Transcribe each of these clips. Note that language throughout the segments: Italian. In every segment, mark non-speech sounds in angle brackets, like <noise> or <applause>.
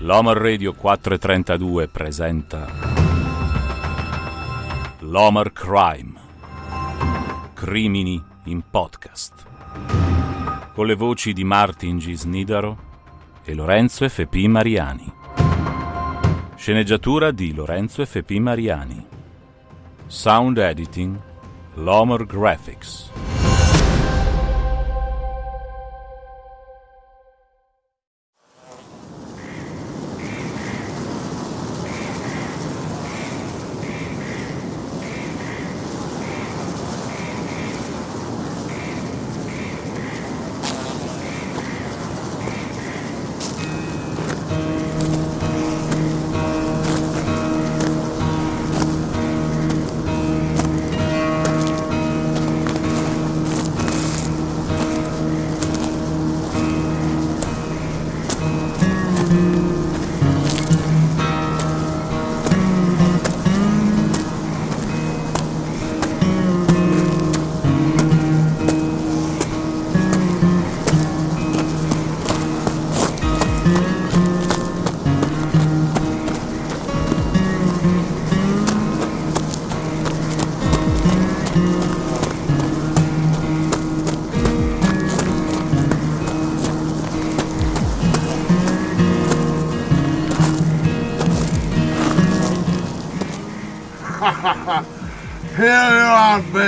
L'Homer Radio 432 presenta L'Homer Crime. Crimini in podcast. Con le voci di Martin G. Snidaro e Lorenzo F.P. Mariani. Sceneggiatura di Lorenzo F.P. Mariani. Sound editing L'Homer Graphics.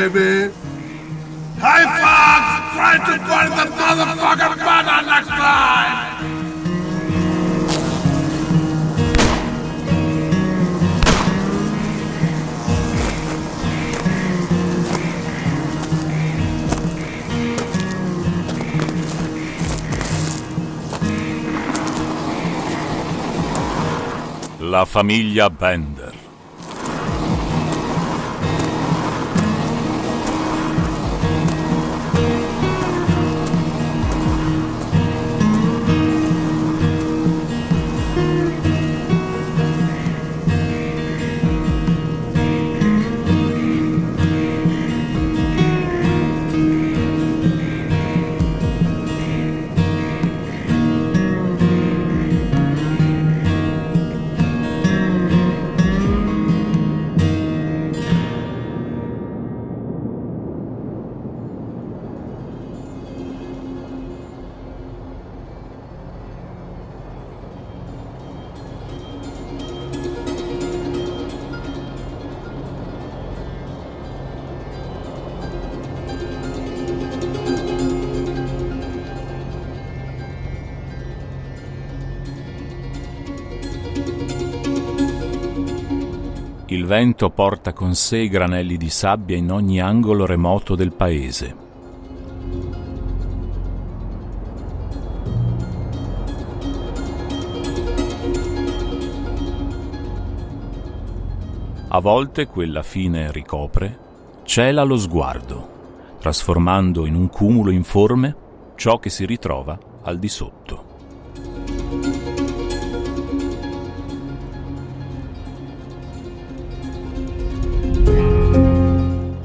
Baby. Hey, Fox! Try to find the motherfucking button next time! La famiglia Bender. Il vento porta con sé granelli di sabbia in ogni angolo remoto del paese. A volte quella fine ricopre, cela lo sguardo, trasformando in un cumulo informe ciò che si ritrova al di sotto.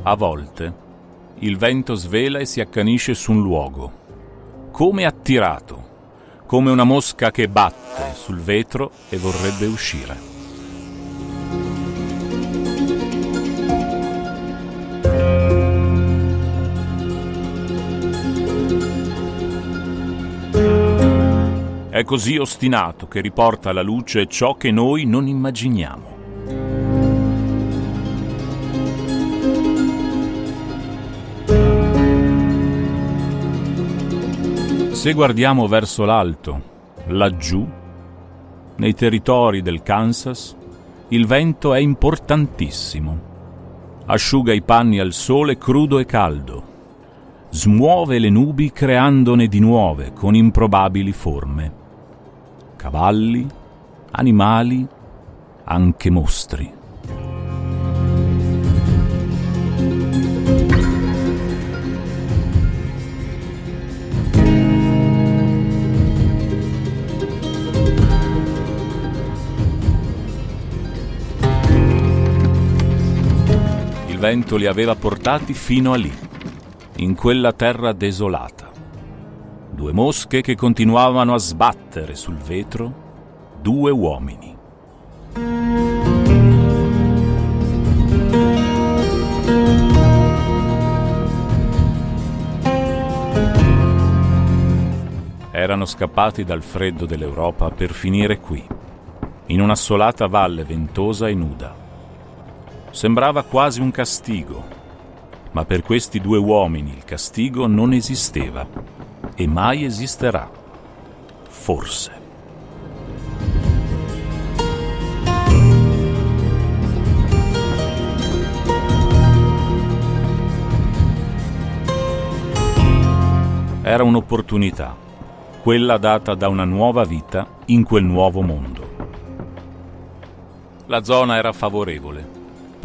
A volte il vento svela e si accanisce su un luogo, come attirato, come una mosca che batte sul vetro e vorrebbe uscire. È così ostinato che riporta alla luce ciò che noi non immaginiamo. Se guardiamo verso l'alto, laggiù, nei territori del Kansas, il vento è importantissimo. Asciuga i panni al sole crudo e caldo. Smuove le nubi creandone di nuove con improbabili forme. Cavalli, animali, anche mostri. Vento li aveva portati fino a lì, in quella terra desolata. Due mosche che continuavano a sbattere sul vetro, due uomini. Erano scappati dal freddo dell'Europa per finire qui, in un'assolata valle ventosa e nuda. Sembrava quasi un castigo, ma per questi due uomini il castigo non esisteva e mai esisterà. Forse. Era un'opportunità, quella data da una nuova vita in quel nuovo mondo. La zona era favorevole,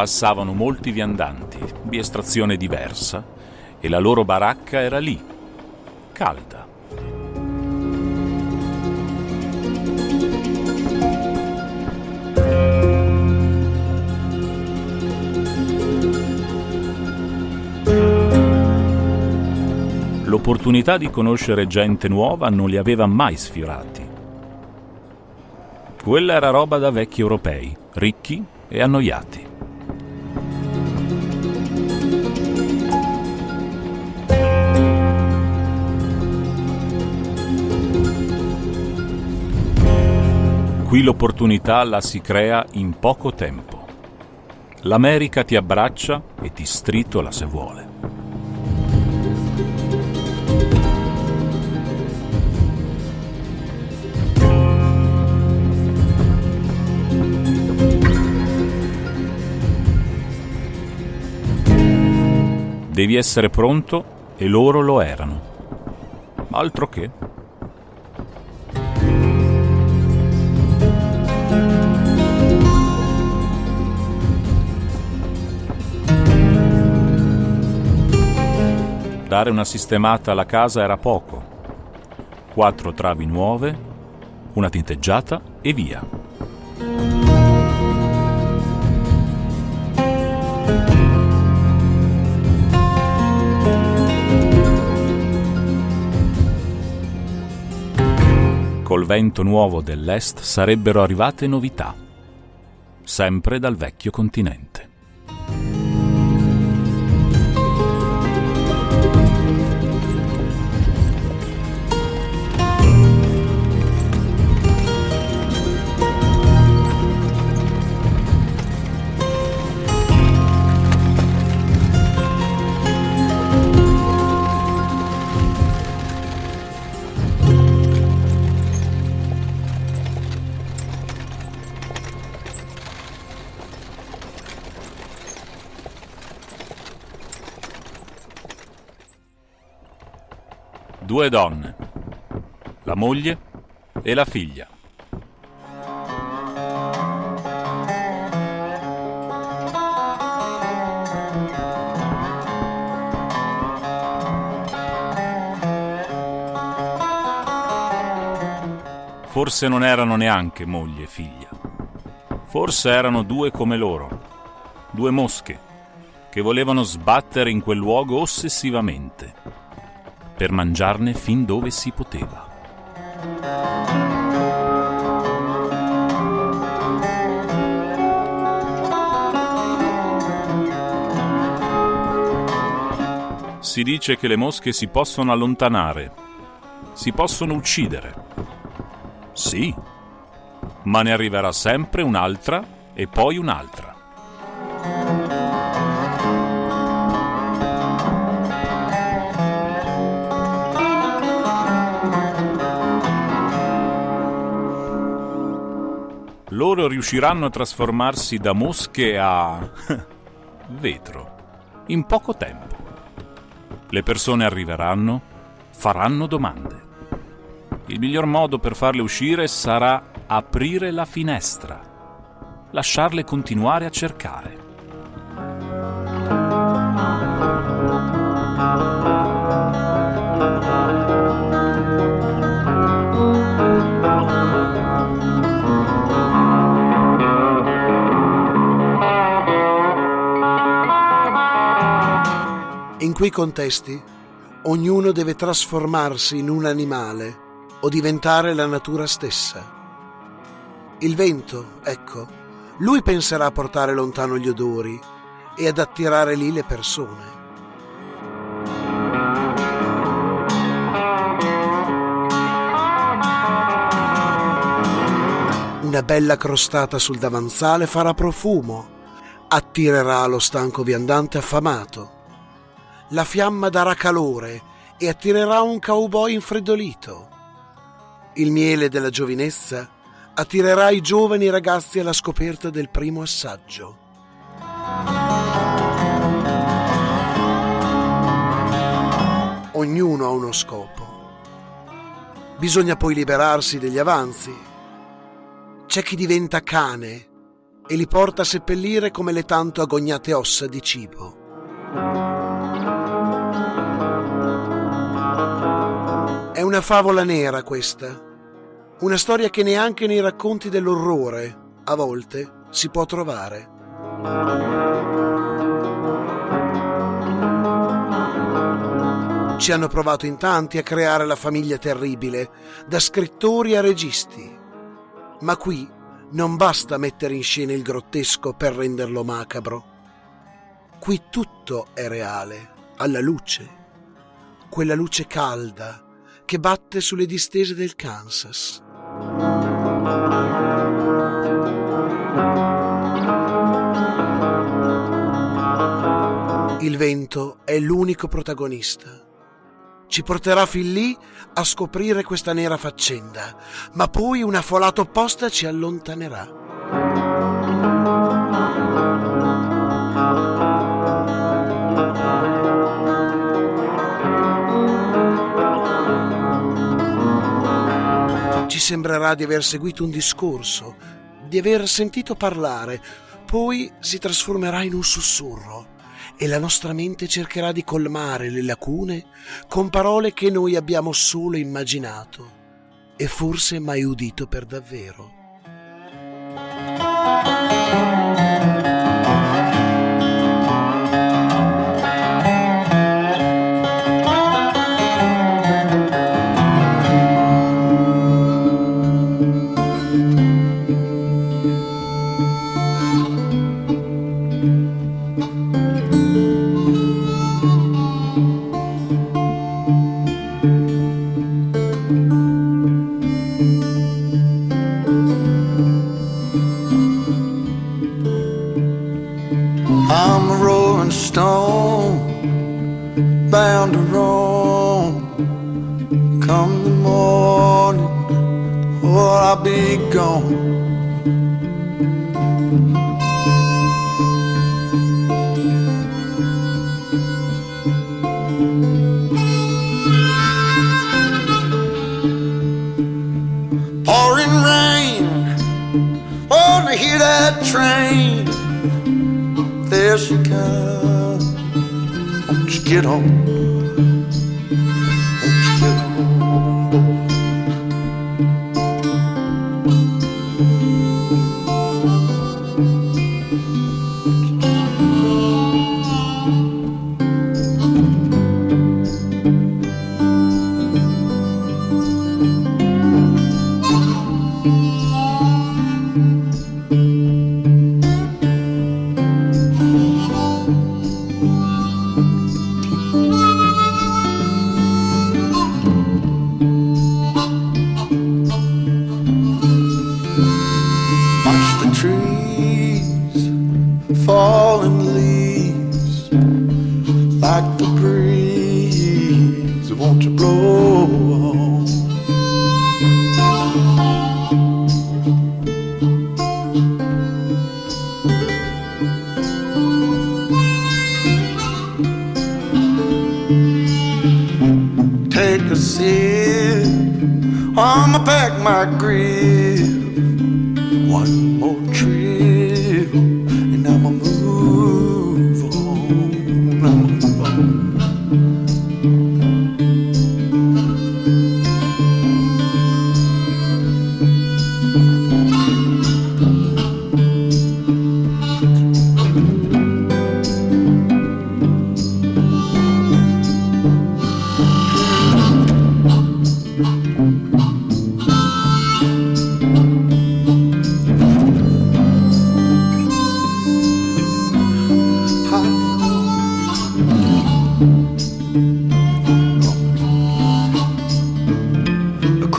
passavano molti viandanti di estrazione diversa e la loro baracca era lì, calda. L'opportunità di conoscere gente nuova non li aveva mai sfiorati. Quella era roba da vecchi europei, ricchi e annoiati. Qui l'opportunità la si crea in poco tempo. L'America ti abbraccia e ti stritola se vuole. Devi essere pronto e loro lo erano. Altro che. Dare una sistemata alla casa era poco. Quattro travi nuove, una tinteggiata e via. col vento nuovo dell'est sarebbero arrivate novità, sempre dal vecchio continente. Due donne, la moglie e la figlia. Forse non erano neanche moglie e figlia. Forse erano due come loro, due mosche, che volevano sbattere in quel luogo ossessivamente per mangiarne fin dove si poteva. Si dice che le mosche si possono allontanare, si possono uccidere. Sì, ma ne arriverà sempre un'altra e poi un'altra. Loro riusciranno a trasformarsi da mosche a <laughs> vetro in poco tempo. Le persone arriveranno, faranno domande. Il miglior modo per farle uscire sarà aprire la finestra, lasciarle continuare a cercare. Quei contesti ognuno deve trasformarsi in un animale o diventare la natura stessa. Il vento, ecco, lui penserà a portare lontano gli odori e ad attirare lì le persone. Una bella crostata sul davanzale farà profumo, attirerà lo stanco viandante affamato. La fiamma darà calore e attirerà un cowboy infreddolito. Il miele della giovinezza attirerà i giovani ragazzi alla scoperta del primo assaggio. Ognuno ha uno scopo. Bisogna poi liberarsi degli avanzi. C'è chi diventa cane e li porta a seppellire come le tanto agognate ossa di cibo. È una favola nera questa, una storia che neanche nei racconti dell'orrore, a volte, si può trovare. Ci hanno provato in tanti a creare la famiglia terribile, da scrittori a registi. Ma qui non basta mettere in scena il grottesco per renderlo macabro. Qui tutto è reale, alla luce, quella luce calda che batte sulle distese del Kansas. Il vento è l'unico protagonista. Ci porterà fin lì a scoprire questa nera faccenda, ma poi una folata opposta ci allontanerà. Sembrerà di aver seguito un discorso, di aver sentito parlare, poi si trasformerà in un sussurro e la nostra mente cercherà di colmare le lacune con parole che noi abbiamo solo immaginato e forse mai udito per davvero. Train there she comes. You get on?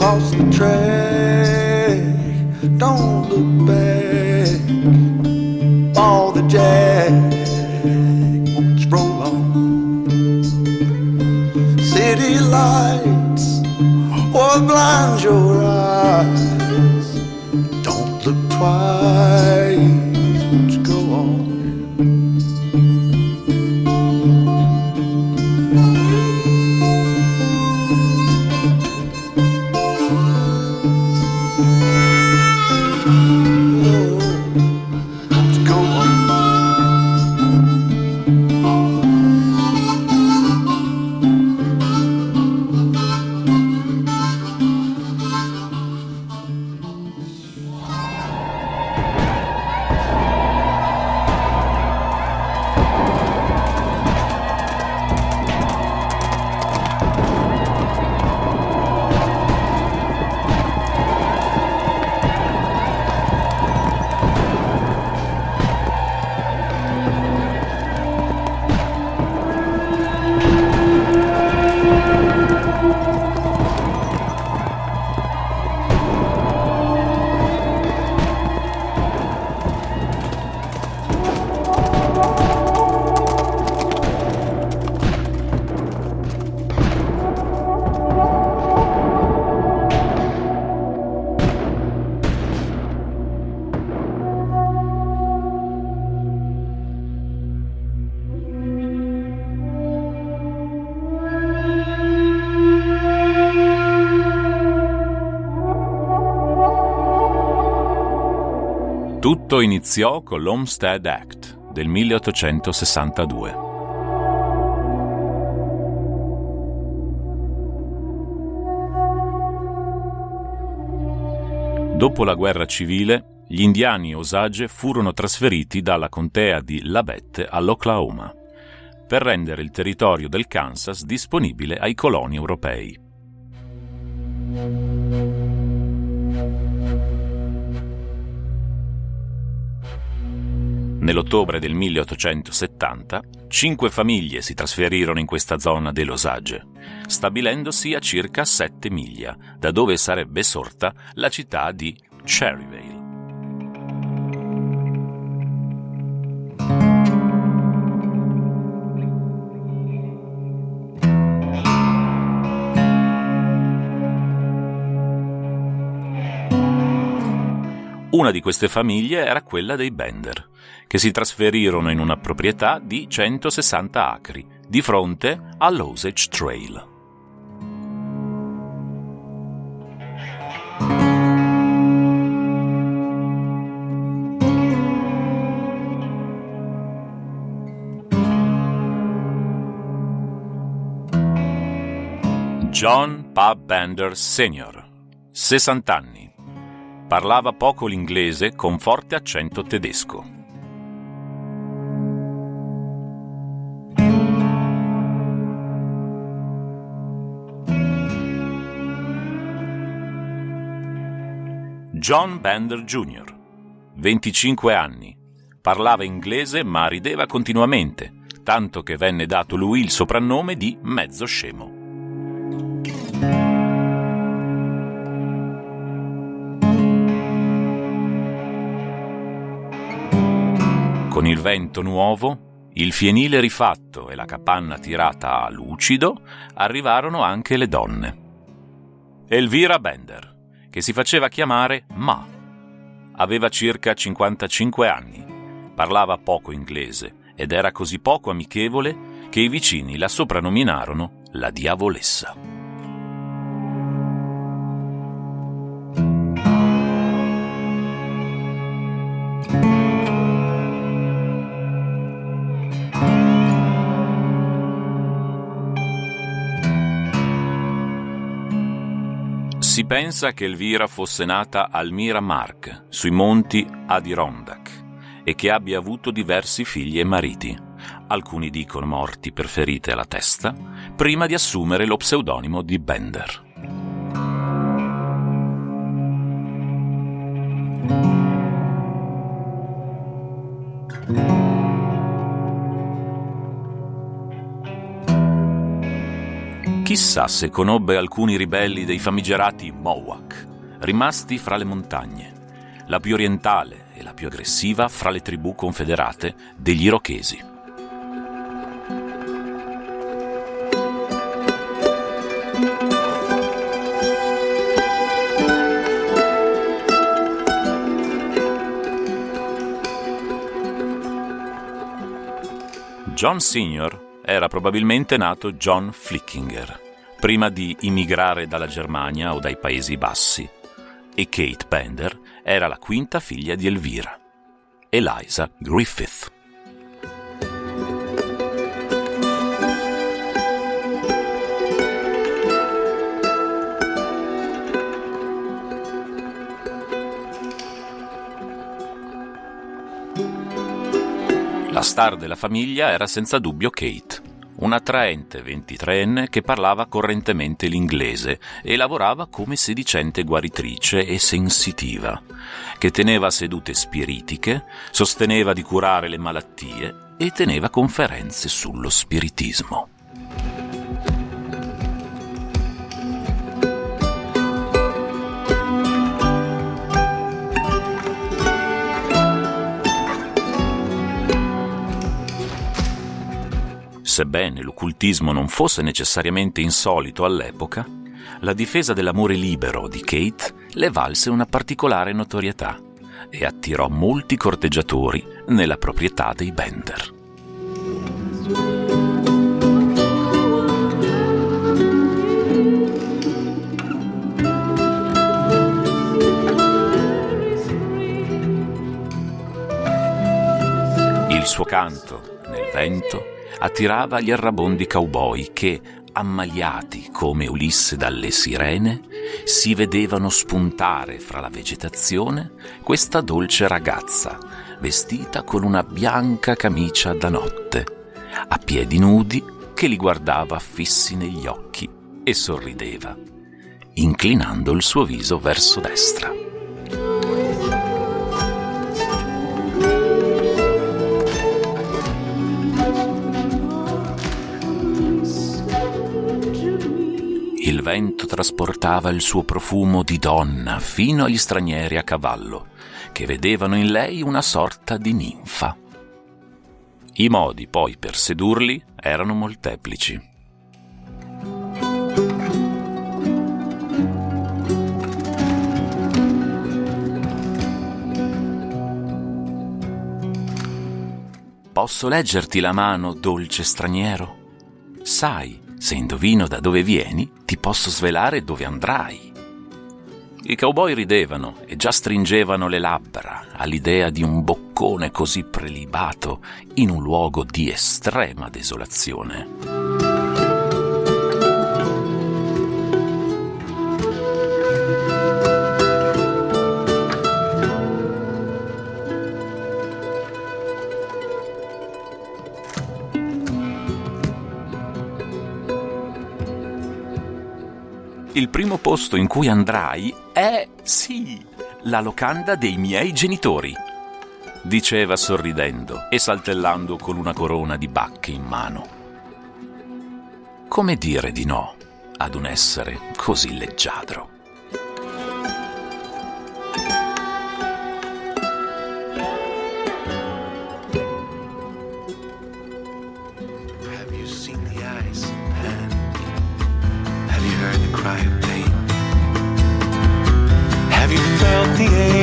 across the track. Don't look back. Ball the jack Won't you roll on. City lights Or blind your eyes. Don't look twice. Iniziò con l'Homestead Act del 1862. Dopo la guerra civile, gli indiani Osage furono trasferiti dalla contea di Labette all'Oklahoma per rendere il territorio del Kansas disponibile ai coloni europei. Nell'ottobre del 1870, cinque famiglie si trasferirono in questa zona dell'Osage, stabilendosi a circa 7 miglia da dove sarebbe sorta la città di Cherryvale. Una di queste famiglie era quella dei Bender, che si trasferirono in una proprietà di 160 acri, di fronte all'Osage Trail. John Pub Bender Sr., 60 anni. Parlava poco l'inglese con forte accento tedesco. John Bender Jr., 25 anni. Parlava inglese ma rideva continuamente, tanto che venne dato lui il soprannome di mezzo scemo. Con il vento nuovo, il fienile rifatto e la capanna tirata a lucido, arrivarono anche le donne. Elvira Bender, che si faceva chiamare Ma. Aveva circa 55 anni, parlava poco inglese ed era così poco amichevole che i vicini la soprannominarono la diavolessa. Si pensa che Elvira fosse nata al Miramark, sui monti Adirondack, e che abbia avuto diversi figli e mariti. Alcuni dicono morti per ferite alla testa, prima di assumere lo pseudonimo di Bender. Chissà se conobbe alcuni ribelli dei famigerati Mohawk, rimasti fra le montagne. la più orientale e la più aggressiva fra le tribù confederate degli Irochesi. John Sr. era probabilmente nato John Flickinger, prima di immigrare dalla Germania o dai Paesi Bassi, e Kate Bender era la quinta figlia di Elvira, Eliza Griffith. La star della famiglia era senza dubbio Kate, un'attraente 23enne che parlava correntemente l'inglese e lavorava come sedicente guaritrice e sensitiva, che teneva sedute spiritiche, sosteneva di curare le malattie e teneva conferenze sullo spiritismo. Sebbene l'occultismo non fosse necessariamente insolito all'epoca, la difesa dell'amore libero di Kate le valse una particolare notorietà e attirò molti corteggiatori nella proprietà dei Bender. Il suo canto, nel vento, attirava gli errabondi cowboy che, ammaliati come Ulisse dalle sirene, si vedevano spuntare fra la vegetazione questa dolce ragazza, vestita con una bianca camicia da notte, a piedi nudi, che li guardava fissi negli occhi e sorrideva, inclinando il suo viso verso destra. Il vento trasportava il suo profumo di donna fino agli stranieri a cavallo, che vedevano in lei una sorta di ninfa. I modi poi per sedurli erano molteplici. Posso leggerti la mano, dolce straniero? Sai, se indovino da dove vieni, ti posso svelare dove andrai. I cowboy ridevano e già stringevano le labbra all'idea di un boccone così prelibato in un luogo di estrema desolazione. Il primo posto in cui andrai è, sì, la locanda dei miei genitori, diceva sorridendo e saltellando con una corona di bacche in mano. Come dire di no ad un essere così leggiadro? Cry of pain? Have you felt the aching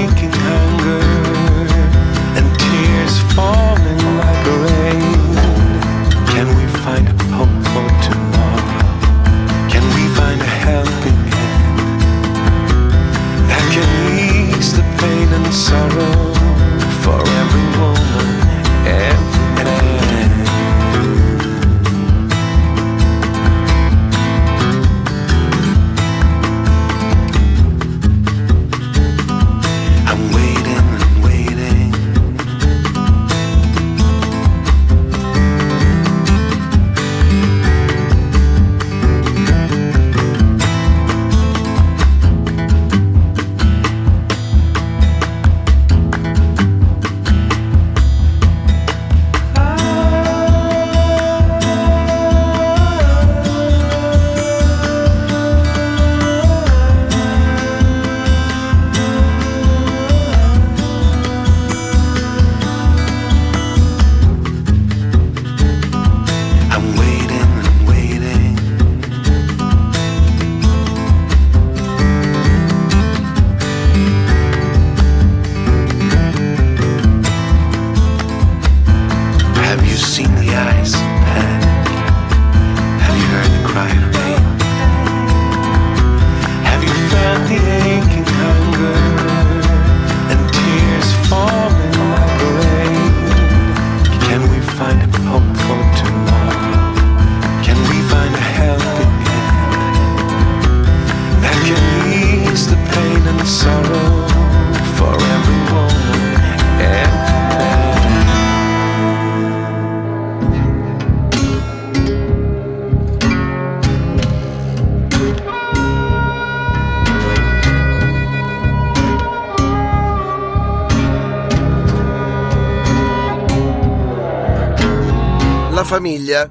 famiglia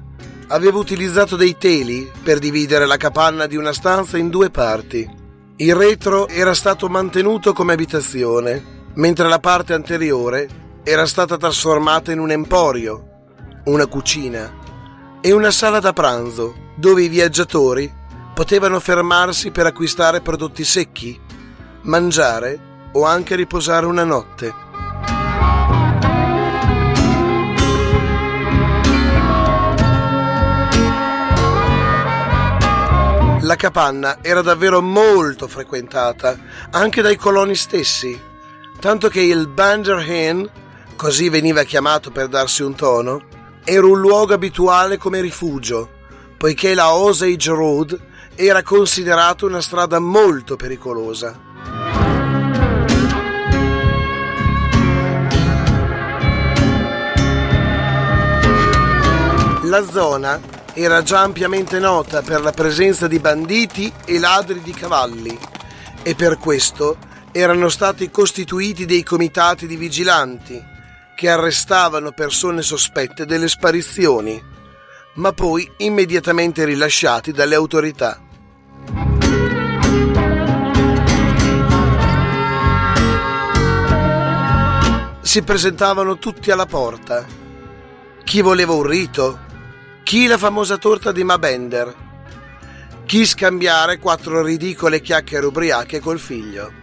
aveva utilizzato dei teli per dividere la capanna di una stanza in due parti. Il retro era stato mantenuto come abitazione, mentre la parte anteriore era stata trasformata in un emporio, una cucina e una sala da pranzo dove i viaggiatori potevano fermarsi per acquistare prodotti secchi, mangiare o anche riposare una notte. La capanna era davvero molto frequentata, anche dai coloni stessi, tanto che il Banderhen, così veniva chiamato per darsi un tono, era un luogo abituale come rifugio, poiché la Osage Road era considerata una strada molto pericolosa. La zona era già ampiamente nota per la presenza di banditi e ladri di cavalli e per questo erano stati costituiti dei comitati di vigilanti che arrestavano persone sospette delle sparizioni, ma poi immediatamente rilasciati dalle autorità. Si presentavano tutti alla porta. Chi voleva un rito, chi la famosa torta di Mabender? Chi scambiare quattro ridicole chiacchiere ubriache col figlio?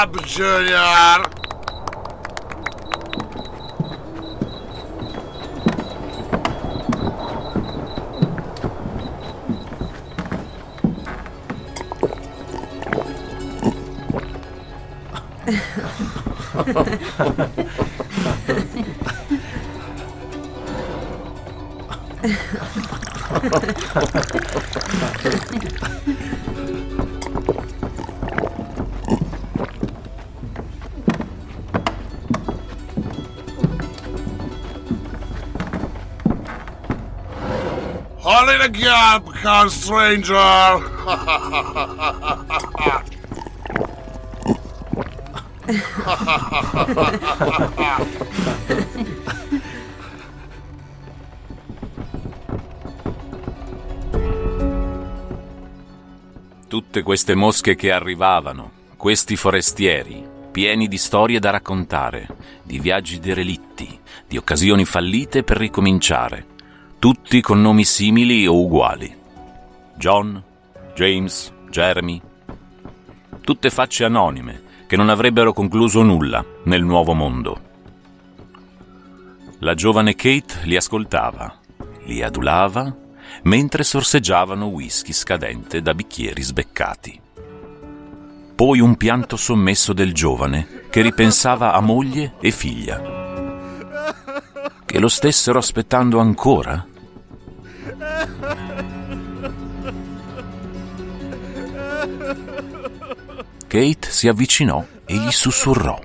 up, Junior! <laughs> Only the gap can stranger! Tutte queste mosche che arrivavano, questi forestieri, pieni di storie da raccontare, di viaggi derelitti, di occasioni fallite per ricominciare, tutti con nomi simili o uguali. John, James, Jeremy. Tutte facce anonime che non avrebbero concluso nulla nel nuovo mondo. La giovane Kate li ascoltava, li adulava, mentre sorseggiavano whisky scadente da bicchieri sbeccati. Poi un pianto sommesso del giovane che ripensava a moglie e figlia. Che lo stessero aspettando ancora? Kate si avvicinò e gli sussurrò.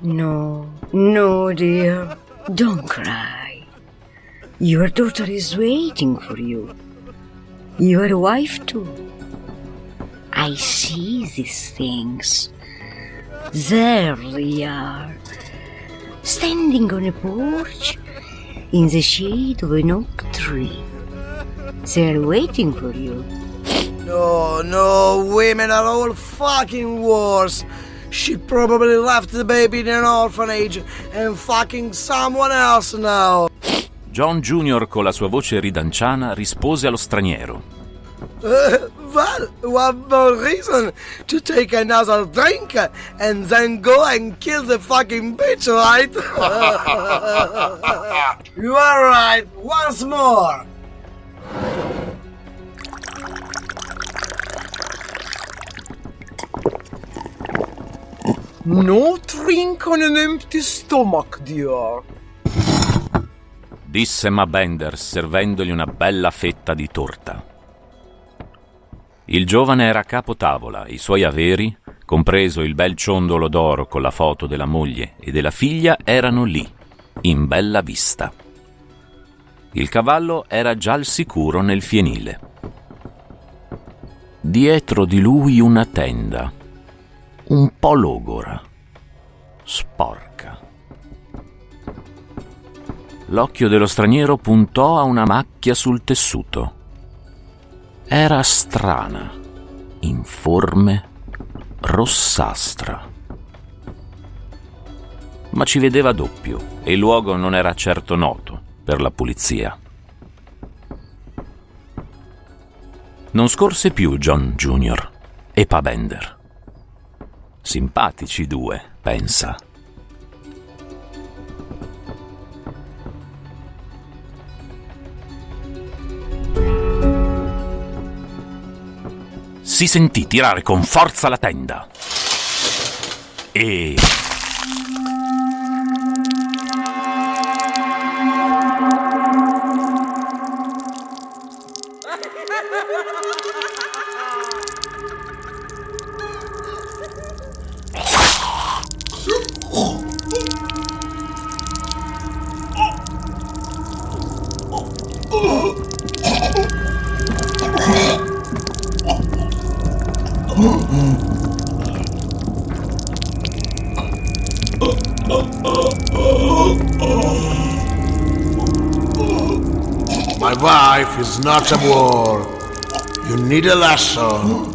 No, no, dear. Don't cry. Your daughter is waiting for you. Your wife, too. I see these things. There they are. Standing on a porch in the shade of an oak tree. They're waiting for you. No, no, women are all fucking worse. She probably left the baby in an orphanage and fucking someone else now. John Jr. con la sua voce ridanciana rispose allo straniero. Uh, well, one more reason to take another drink and then go and kill the fucking bitch, right? <laughs> you are right, once more. No drink on an empty stomach, dear. Disse Ma Bender servendogli una bella fetta di torta. Il giovane era capo tavola, i suoi averi, compreso il bel ciondolo d'oro con la foto della moglie e della figlia, erano lì, in bella vista. Il cavallo era già al sicuro nel fienile. Dietro di lui una tenda, un po' logora, sporca. L'occhio dello straniero puntò a una macchia sul tessuto. Era strana, informe, rossastra. Ma ci vedeva doppio e il luogo non era certo noto per la pulizia. Non scorse più John Jr. e Pabender. Simpatici due, pensa. Si sentì tirare con forza la tenda. E... a war. You need a lesson.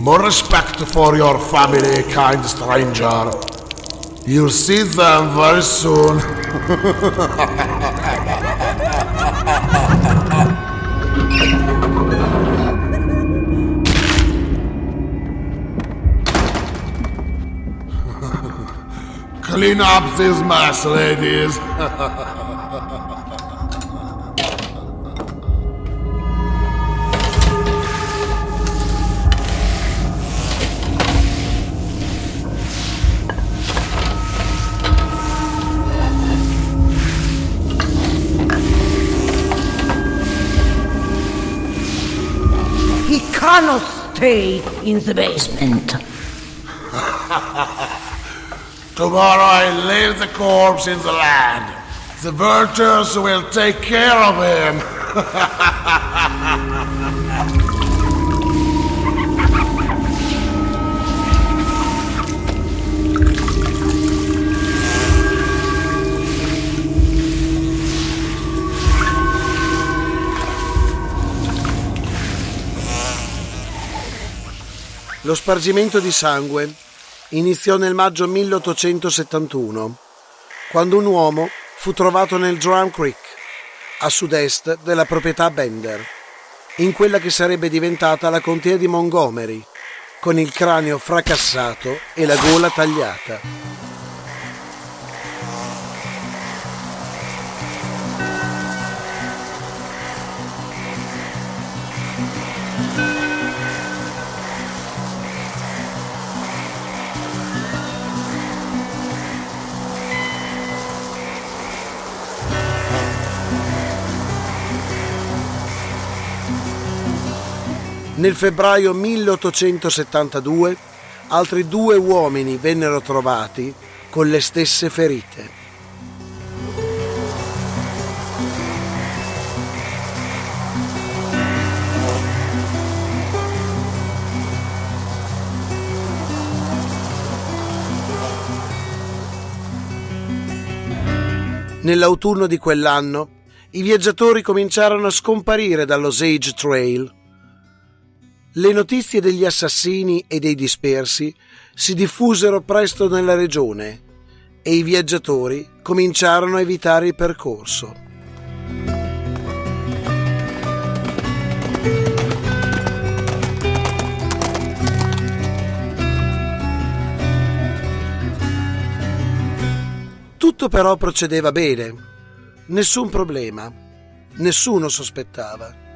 More respect for your family, kind stranger. You'll see them very soon. <laughs> Clean up this mess, ladies. <laughs> in the basement. <laughs> Tomorrow I leave the corpse in the land. The vultures will take care of him. <laughs> Lo spargimento di sangue iniziò nel maggio 1871, quando un uomo fu trovato nel Drum Creek, a sud-est della proprietà Bender, in quella che sarebbe diventata la contea di Montgomery, con il cranio fracassato e la gola tagliata. Nel febbraio 1872 altri due uomini vennero trovati con le stesse ferite. Nell'autunno di quell'anno i viaggiatori cominciarono a scomparire dall'Osage Trail. Le notizie degli assassini e dei dispersi si diffusero presto nella regione e i viaggiatori cominciarono a evitare il percorso. Tutto però procedeva bene, nessun problema, nessuno sospettava.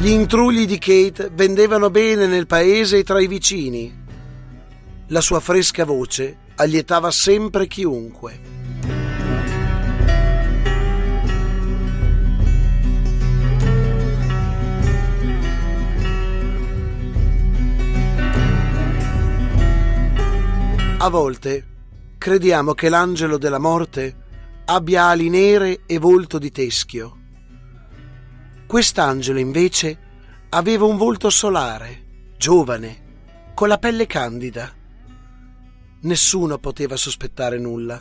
Gli intrugli di Kate vendevano bene nel paese e tra i vicini. La sua fresca voce allietava sempre chiunque. A volte crediamo che l'angelo della morte abbia ali nere e volto di teschio. Quest'angelo invece aveva un volto solare, giovane, con la pelle candida. Nessuno poteva sospettare nulla.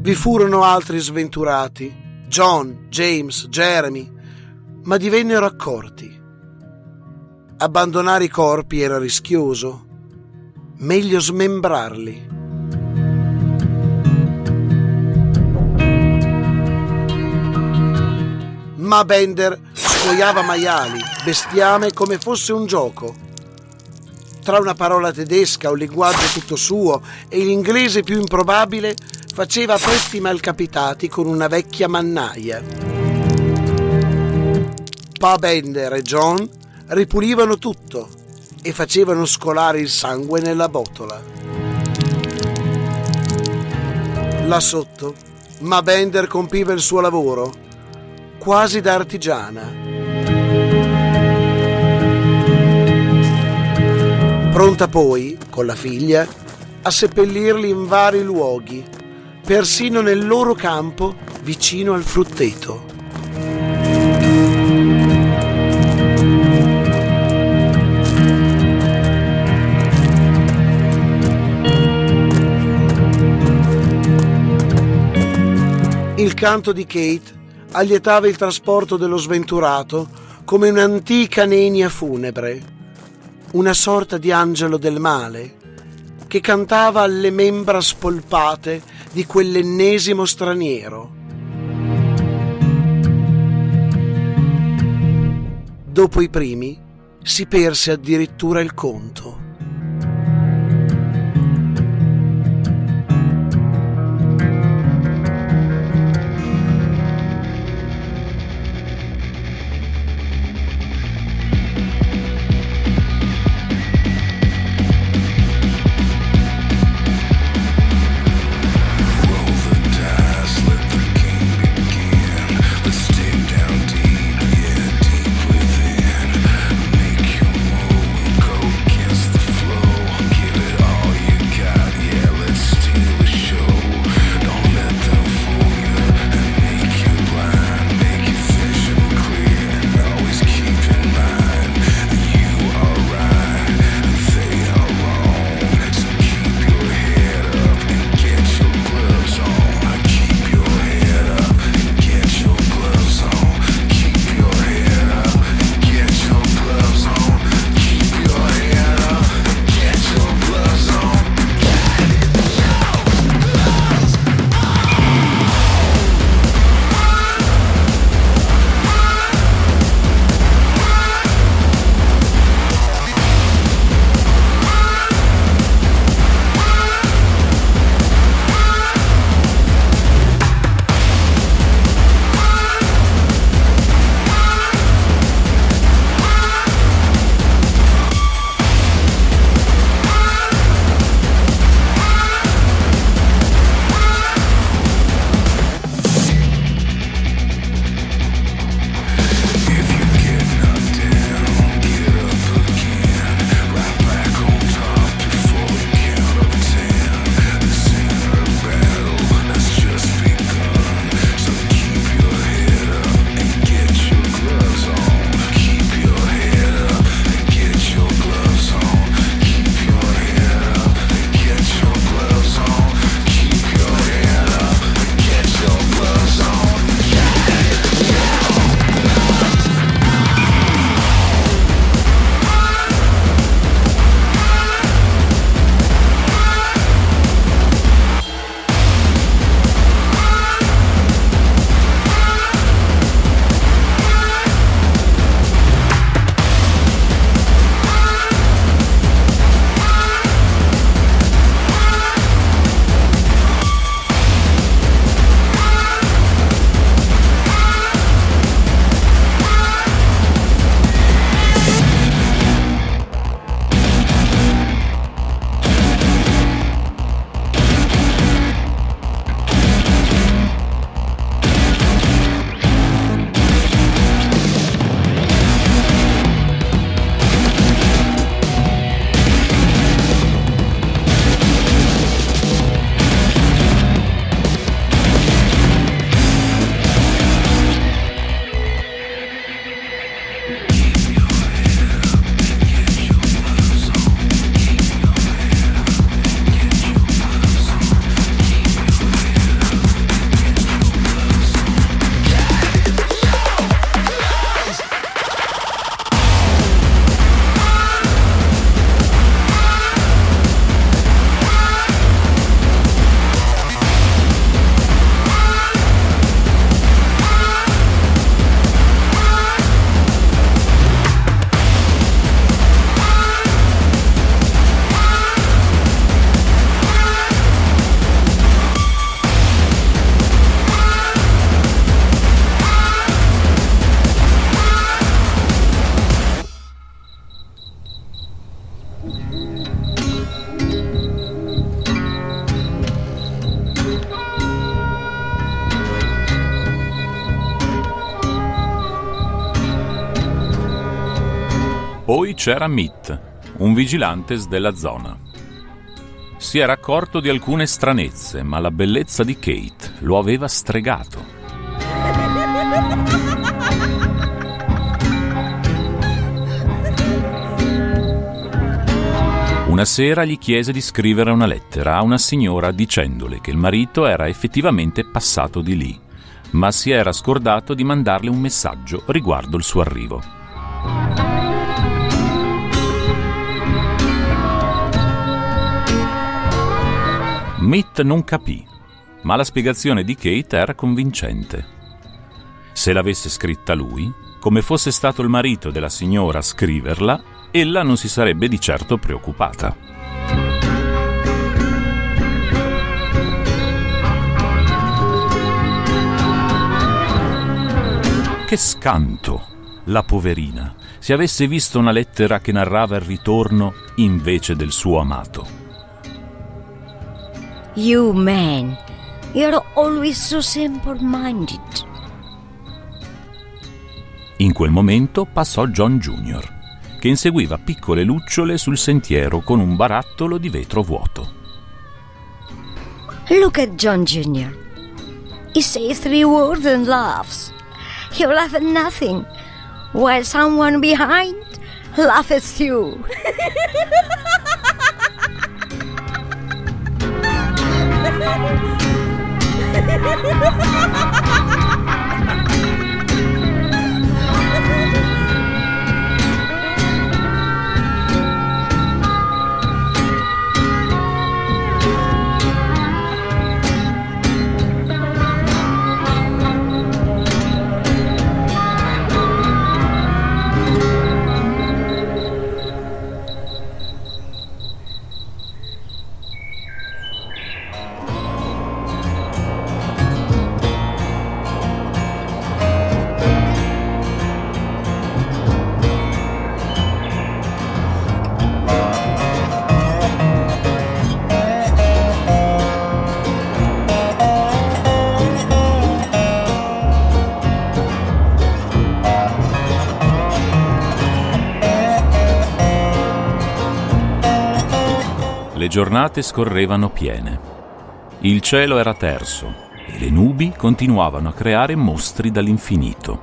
Vi furono altri sventurati, John, James, Jeremy, ma divennero accorti. Abbandonare i corpi era rischioso, meglio smembrarli. Ma Bender scoiava maiali, bestiame come fosse un gioco. Tra una parola tedesca, un linguaggio tutto suo e l'inglese più improbabile, faceva pezzi malcapitati con una vecchia mannaia. Pa Bender e John ripulivano tutto e facevano scolare il sangue nella botola. Là sotto, Ma Bender compiva il suo lavoro, quasi da artigiana. Pronta poi, con la figlia, a seppellirli in vari luoghi, persino nel loro campo vicino al frutteto. Il canto di Kate allietava il trasporto dello sventurato come un'antica nenia funebre, una sorta di angelo del male che cantava alle membra spolpate di quell'ennesimo straniero. Dopo i primi si perse addirittura il conto. C'era Mitt, un vigilantes della zona. Si era accorto di alcune stranezze, ma la bellezza di Kate lo aveva stregato. Una sera gli chiese di scrivere una lettera a una signora dicendole che il marito era effettivamente passato di lì, ma si era scordato di mandarle un messaggio riguardo il suo arrivo. Mitt non capì, ma la spiegazione di Kate era convincente. Se l'avesse scritta lui, come fosse stato il marito della signora a scriverla, ella non si sarebbe di certo preoccupata. Che scanto, la poverina, se avesse visto una lettera che narrava il ritorno invece del suo amato. You men, you're always so simple-minded. In quel momento passò John Jr., che inseguiva piccole lucciole sul sentiero con un barattolo di vetro vuoto. Look at John Jr. He says three words and laughs. He laughs at nothing, while someone behind laughs too. Le <laughs> Hahaha giornate scorrevano piene. Il cielo era terso e le nubi continuavano a creare mostri dall'infinito.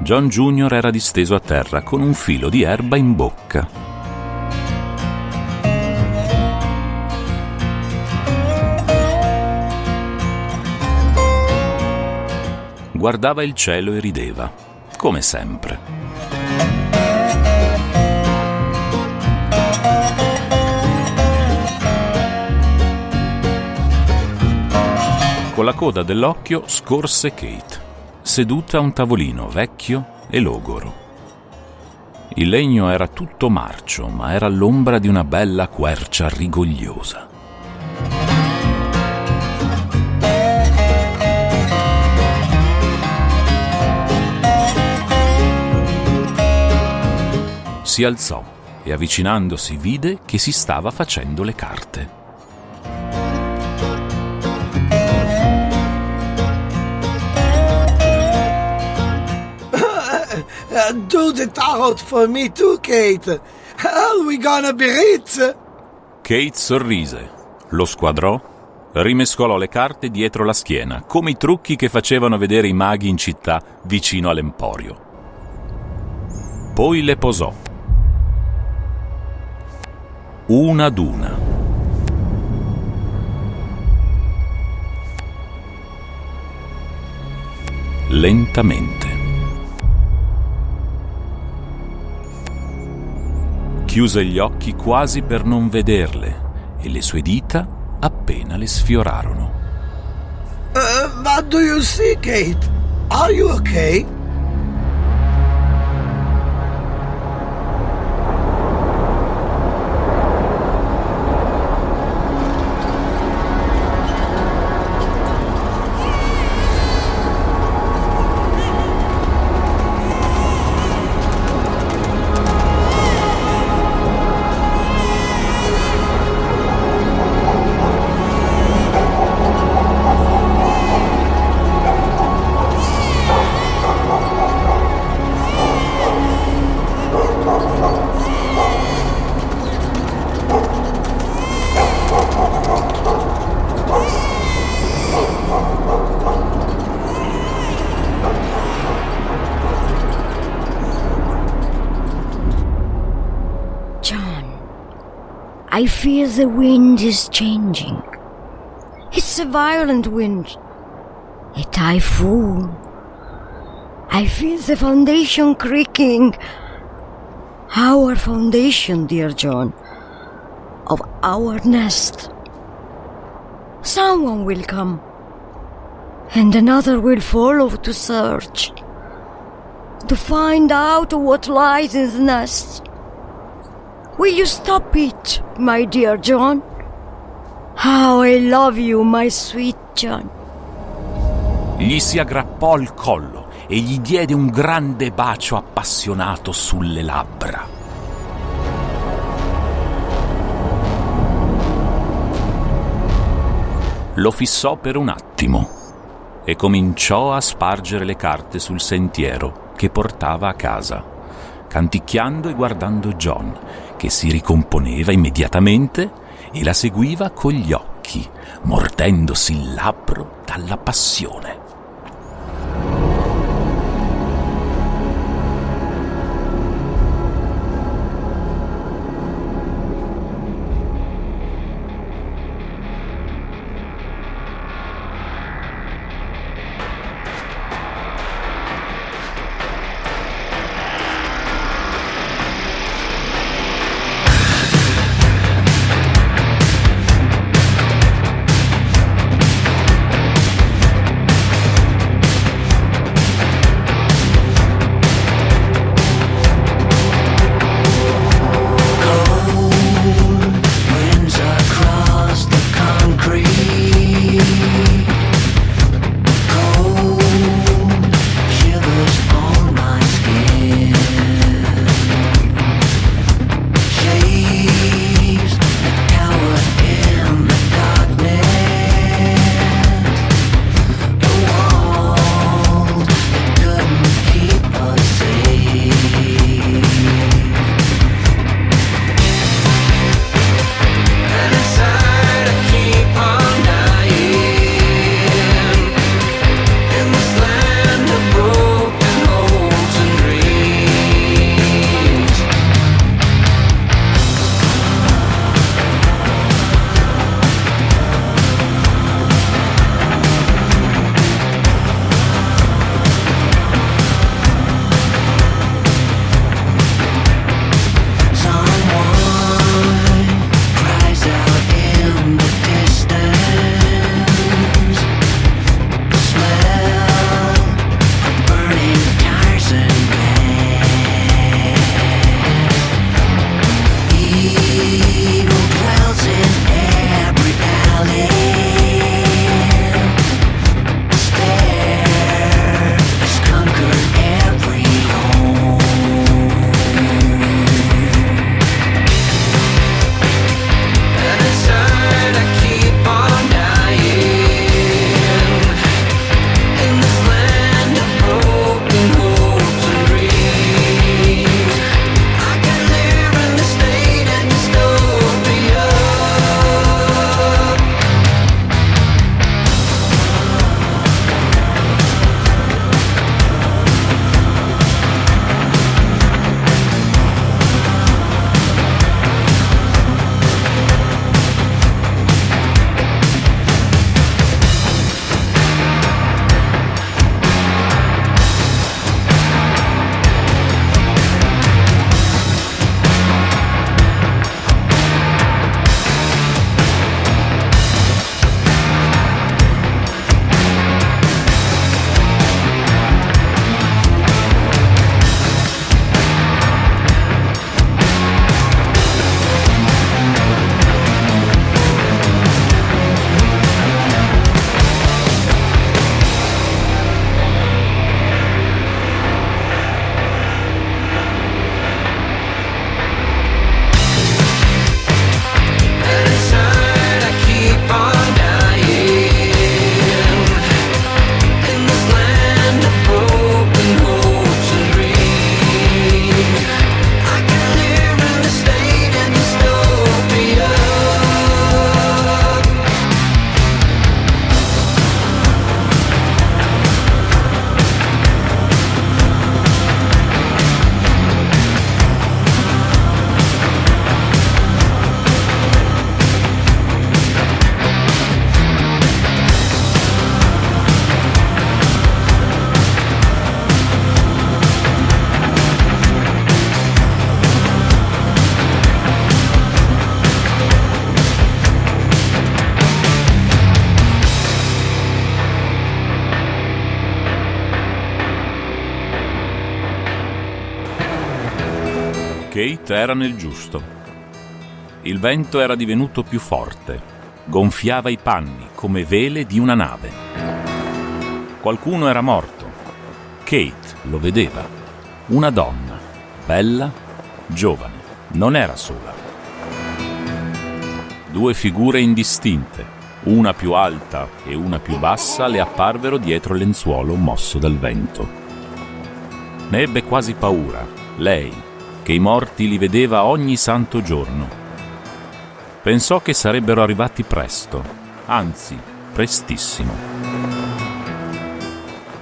John Junior era disteso a terra con un filo di erba in bocca. Guardava il cielo e rideva, come sempre. Con la coda dell'occhio scorse Kate, seduta a un tavolino vecchio e logoro. Il legno era tutto marcio, ma era l'ombra di una bella quercia rigogliosa. Si alzò e avvicinandosi vide che si stava facendo le carte. Do the tarot for me too, Kate. Are we gonna be rich? Kate sorrise, lo squadrò, rimescolò le carte dietro la schiena, come i trucchi che facevano vedere i maghi in città vicino all'emporio. Poi le posò. Una ad una. Lentamente. Chiuse gli occhi quasi per non vederle e le sue dita appena le sfiorarono. Uh, what do you see, Kate? Are you okay? The wind is changing. It's a violent wind, a typhoon. I feel the foundation creaking. Our foundation, dear John, of our nest. Someone will come, and another will follow to search, to find out what lies in the nest. Will you stop it, my dear John? How I love you, my sweet John. Gli si aggrappò al collo e gli diede un grande bacio appassionato sulle labbra. Lo fissò per un attimo e cominciò a spargere le carte sul sentiero che portava a casa, canticchiando e guardando John, che si ricomponeva immediatamente e la seguiva con gli occhi, mordendosi il labbro dalla passione. Kate era nel giusto. Il vento era divenuto più forte, gonfiava i panni come vele di una nave. Qualcuno era morto. Kate lo vedeva. Una donna, bella, giovane, non era sola. Due figure indistinte, una più alta e una più bassa, le apparvero dietro il lenzuolo mosso dal vento. Ne ebbe quasi paura, lei, che i morti li vedeva ogni santo giorno. Pensò che sarebbero arrivati presto, anzi, prestissimo.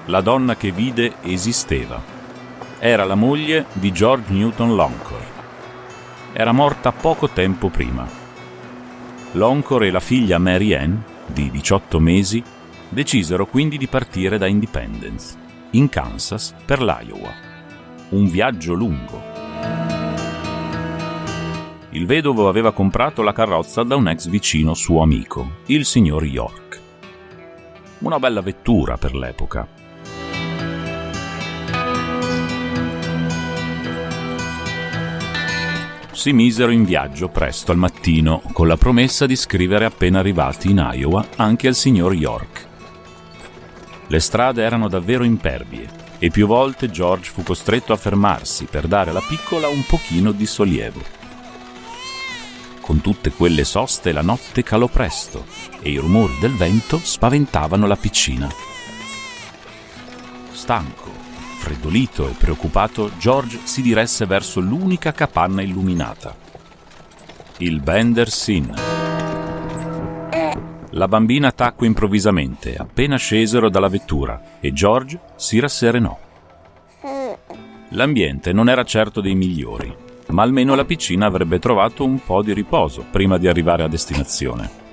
La donna che vide esisteva. Era la moglie di George Newton Loncor. Era morta poco tempo prima. Loncor e la figlia Mary Ann, di 18 mesi, decisero quindi di partire da Independence, in Kansas, per l'Iowa. Un viaggio lungo. Il vedovo aveva comprato la carrozza da un ex vicino suo amico, il signor York. Una bella vettura per l'epoca. Si misero in viaggio presto al mattino, con la promessa di scrivere appena arrivati in Iowa anche al signor York. Le strade erano davvero impervie e più volte George fu costretto a fermarsi per dare alla piccola un pochino di sollievo. Con tutte quelle soste la notte calò presto e i rumori del vento spaventavano la piccina. Stanco, freddolito e preoccupato, George si diresse verso l'unica capanna illuminata. Il Bender's Inn. La bambina tacque improvvisamente appena scesero dalla vettura e George si rasserenò. L'ambiente non era certo dei migliori, ma almeno la piccina avrebbe trovato un po' di riposo prima di arrivare a destinazione.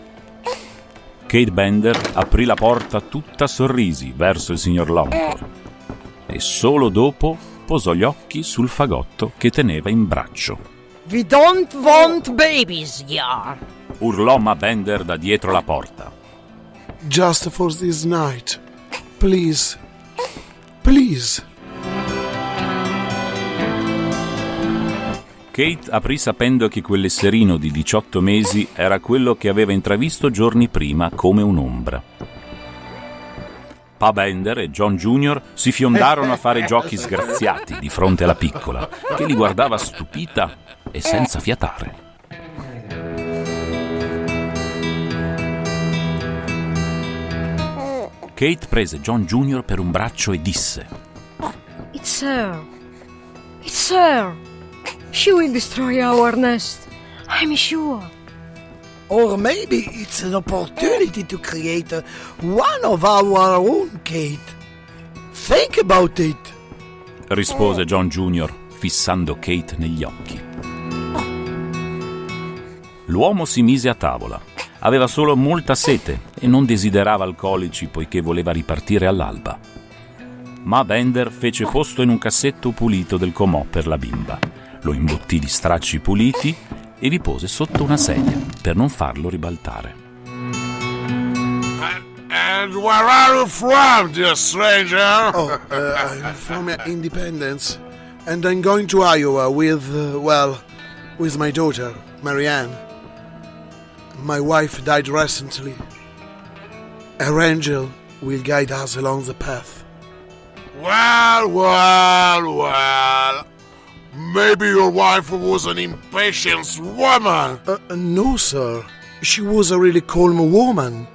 Kate Bender aprì la porta tutta sorrisi verso il signor Longford e solo dopo posò gli occhi sul fagotto che teneva in braccio. We don't want babies, yeah. Urlò Ma Bender da dietro la porta. Just for this night. Please. Please. Kate aprì sapendo che quell'esserino di 18 mesi era quello che aveva intravisto giorni prima come un'ombra. Pa Bender e John Jr. si fiondarono a fare giochi sgraziati di fronte alla piccola, che li guardava stupita e senza fiatare. Kate prese John Jr. per un braccio e disse: It's her. It's her. She will destroy our nest. I'm sure. Or maybe it's an opportunity to create one of our own, Kate. Think about it. rispose John Jr., fissando Kate negli occhi. L'uomo si mise a tavola. Aveva solo molta sete e non desiderava alcolici poiché voleva ripartire all'alba. Ma Bender fece posto in un cassetto pulito del comò per la bimba. Lo imbottì di stracci puliti e vi pose sotto una sedia per non farlo ribaltare. And where are you from, dear stranger? Oh, uh, I'm from Independence, and I'm going to Iowa with, uh, well, with my daughter, Marianne. My wife died recently. Her angel will guide us along the path. Well, well, well. Maybe your wife was an impatient woman. Uh, no, sir. She was a really calm woman.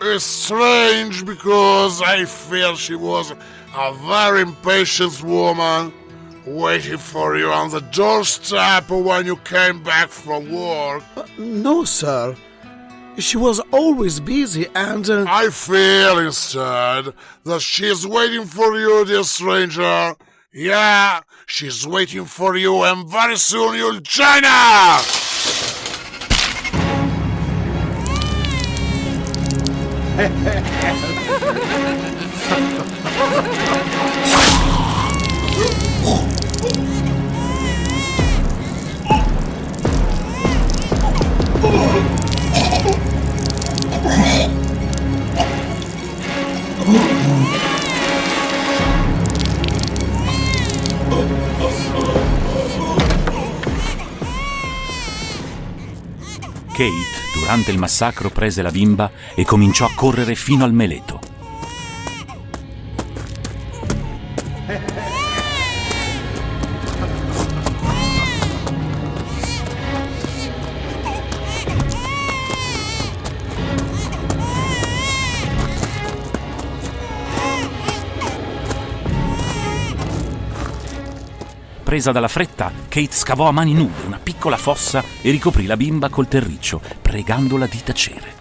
It's strange because I feel she was a very impatient woman waiting for you on the doorstep when you came back from work. Uh, no, sir. She was always busy and. Uh, I feel instead that she's waiting for you, dear stranger. Yeah, She's waiting for you, and very soon you'll join her! <laughs> Kate, durante il massacro, prese la bimba e cominciò a correre fino al meleto. Presa dalla fretta, Kate scavò a mani nude una piccola fossa e ricoprì la bimba col terriccio, pregandola di tacere.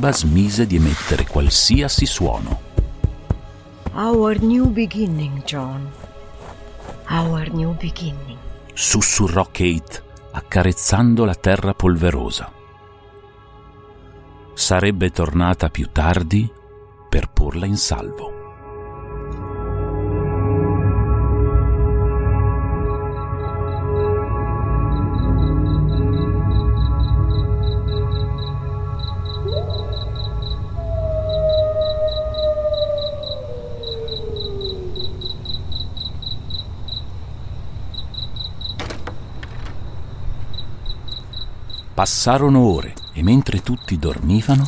Bimba smise di emettere qualsiasi suono. Our new beginning, John. Our new beginning. Sussurrò Kate, accarezzando la terra polverosa. Sarebbe tornata più tardi per porla in salvo. Passarono ore e mentre tutti dormivano,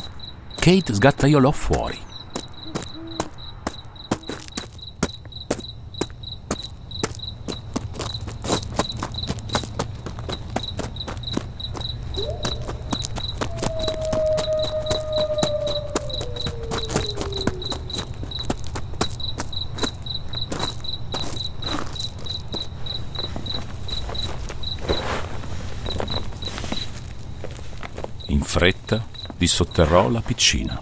Kate sgattaiolò fuori. In dissotterrò la piccina.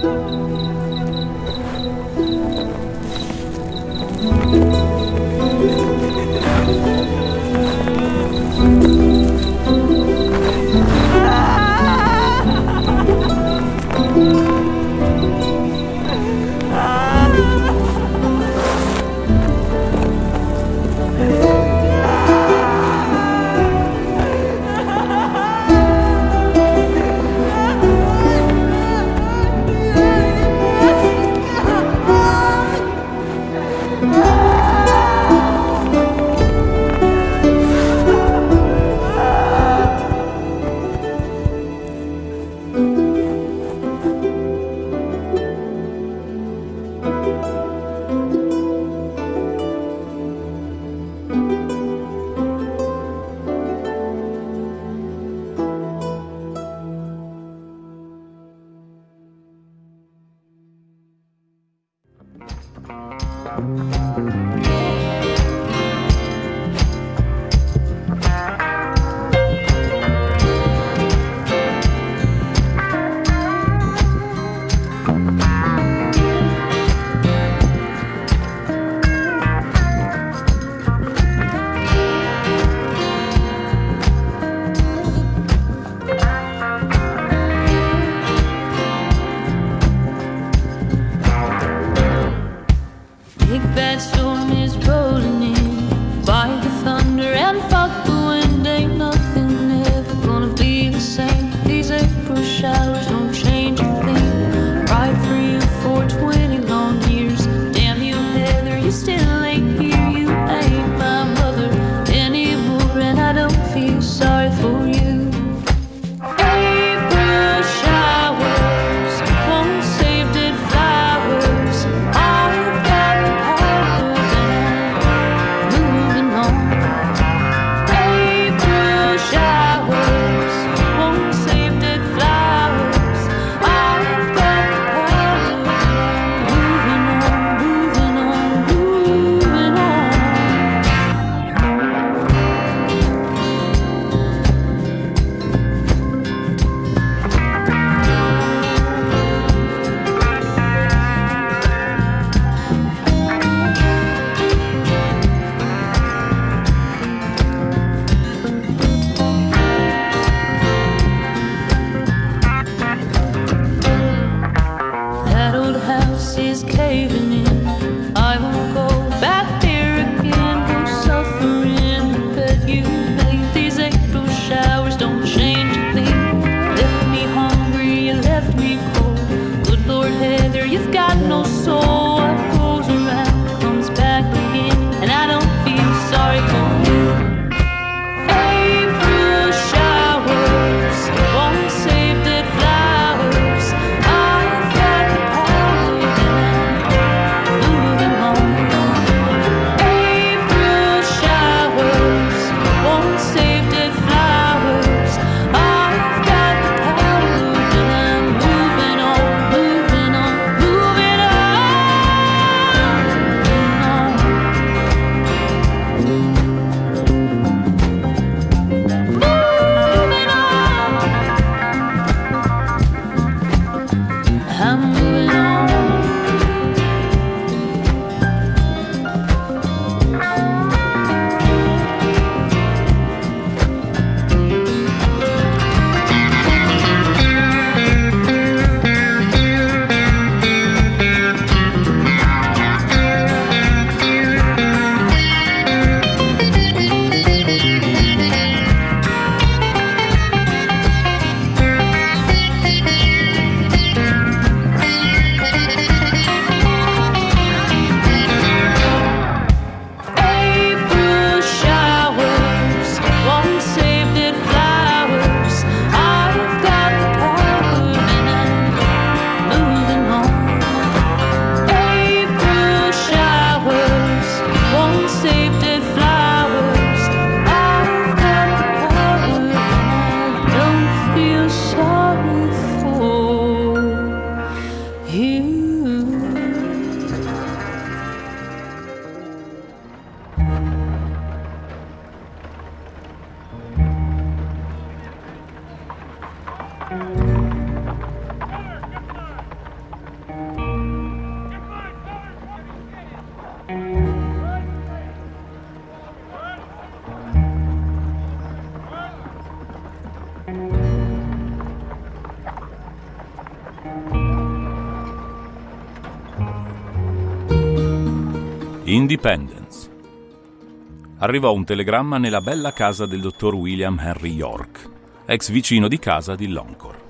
Arrivò un telegramma nella bella casa del dottor William Henry York, ex vicino di casa di Loncor.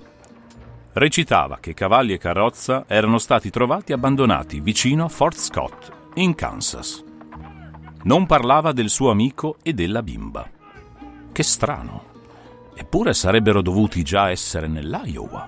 Recitava che cavalli e carrozza erano stati trovati abbandonati vicino a Fort Scott, in Kansas. Non parlava del suo amico e della bimba. Che strano. Eppure sarebbero dovuti già essere nell'Iowa.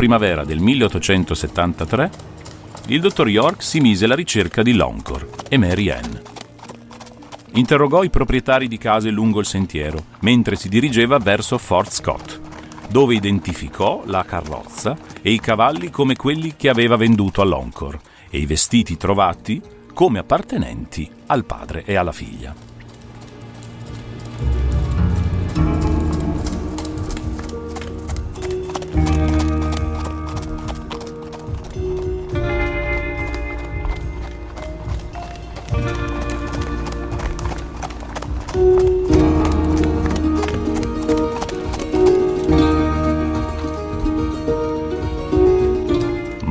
Primavera del 1873, il dottor York si mise alla ricerca di Loncor e Mary Ann. Interrogò i proprietari di case lungo il sentiero mentre si dirigeva verso Fort Scott, dove identificò la carrozza e i cavalli come quelli che aveva venduto a Loncor e i vestiti trovati come appartenenti al padre e alla figlia.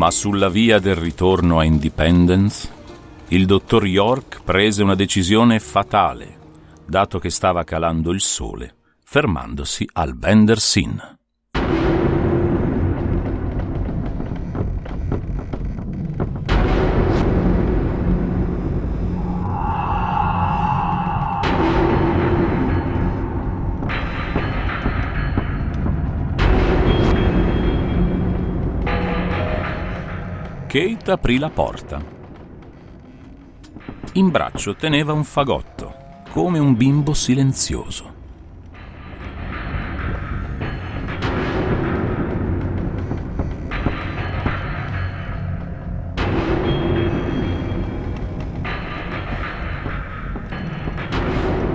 Ma sulla via del ritorno a Independence, il dottor York prese una decisione fatale, dato che stava calando il sole, fermandosi al Venders Kate aprì la porta. In braccio teneva un fagotto, come un bimbo silenzioso.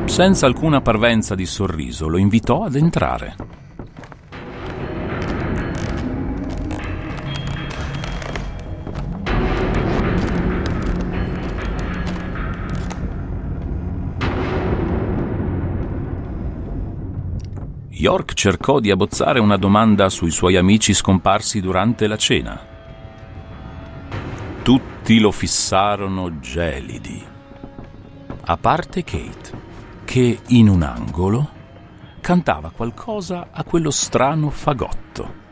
Senza alcuna parvenza di sorriso lo invitò ad entrare. York cercò di abbozzare una domanda sui suoi amici scomparsi durante la cena. Tutti lo fissarono gelidi, a parte Kate, che in un angolo cantava qualcosa a quello strano fagotto.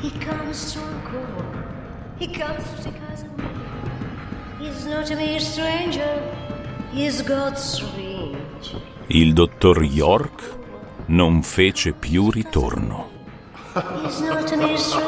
He comes to a He comes take us away. He's not a mere stranger. He's God's ring. Il dottor York non fece più ritorno. He's not a mere stranger.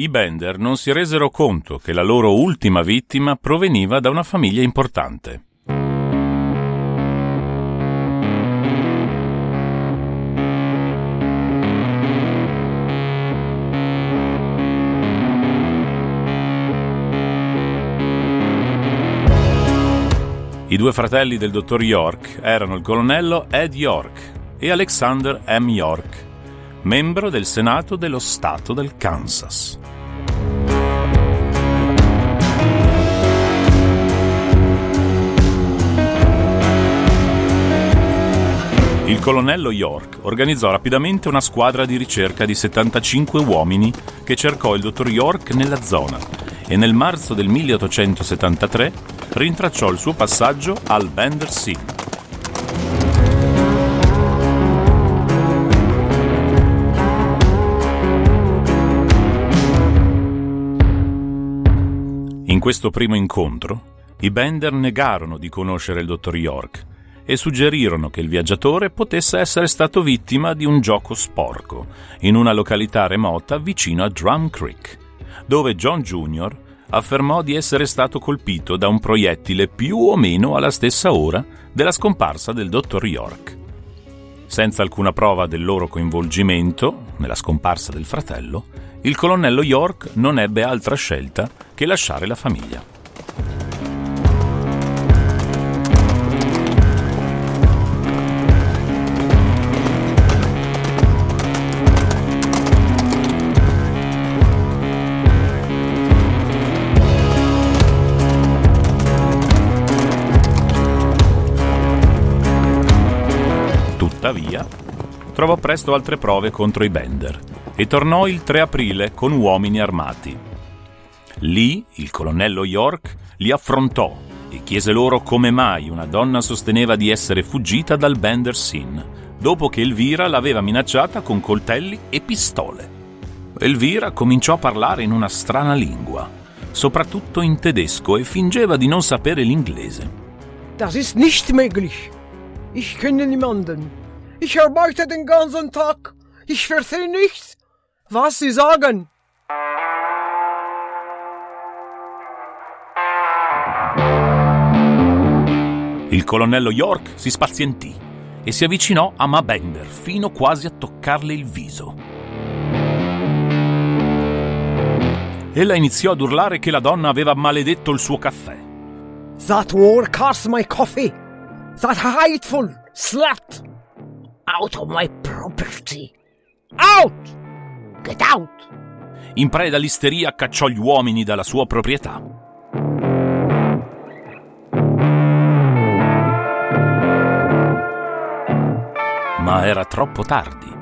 I Bender non si resero conto che la loro ultima vittima proveniva da una famiglia importante. I due fratelli del dottor York erano il colonnello Ed York e Alexander M. York, membro del Senato dello Stato del Kansas. Il colonnello York organizzò rapidamente una squadra di ricerca di 75 uomini che cercò il dottor York nella zona e nel marzo del 1873 rintracciò il suo passaggio al Bender Sea. In questo primo incontro, i Bender negarono di conoscere il dottor York e suggerirono che il viaggiatore potesse essere stato vittima di un gioco sporco in una località remota vicino a Drum Creek, dove John Jr. affermò di essere stato colpito da un proiettile più o meno alla stessa ora della scomparsa del dottor York. Senza alcuna prova del loro coinvolgimento nella scomparsa del fratello, il colonnello York non ebbe altra scelta che lasciare la famiglia. Trovò presto altre prove contro i Bender e tornò il 3 aprile con uomini armati. Lì il colonnello York li affrontò e chiese loro come mai una donna sosteneva di essere fuggita dal Bender Sin, dopo che Elvira l'aveva minacciata con coltelli e pistole. Elvira cominciò a parlare in una strana lingua, soprattutto in tedesco, e fingeva di non sapere l'inglese. Das ist nicht möglich. Ich kenne niemanden. Ich arbeite den ganzen Tag. Ich verstehe nichts, was Sie sagen. Il colonnello York si spazientì e si avvicinò a Ma Bender fino quasi a toccarle il viso. Ella iniziò ad urlare che la donna aveva maledetto il suo caffè. That war cost my coffee. That hateful slut. Out of my property. Out! Get out! In preda all'isteria cacciò gli uomini dalla sua proprietà. Ma era troppo tardi.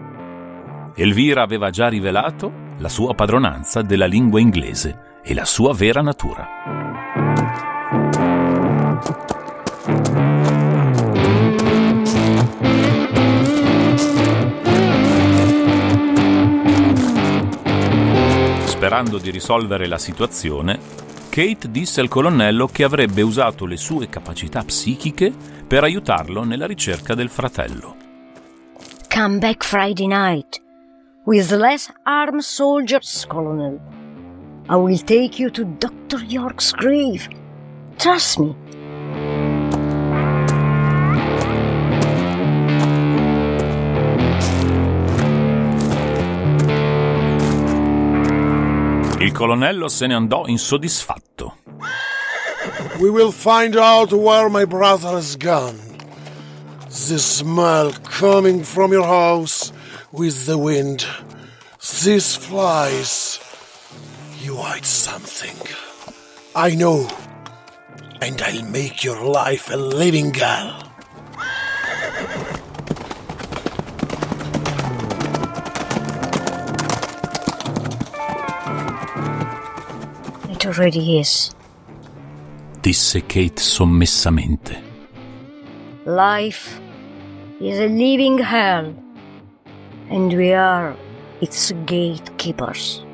Elvira aveva già rivelato la sua padronanza della lingua inglese e la sua vera natura. Sperando di risolvere la situazione, Kate disse al colonnello che avrebbe usato le sue capacità psichiche per aiutarlo nella ricerca del fratello. Come back Friday night with less armed soldiers, Colonel. I will take you to Dr. York's grave. Trust me. Il colonnello se ne andò insoddisfatto. We will find out where my brother has gone. The smell coming from your house with the wind. These flies. You hide something. I know. And I'll make your life a living hell. Already is. Disse Kate sommessamente. Life is a living hell, and we are its gatekeepers.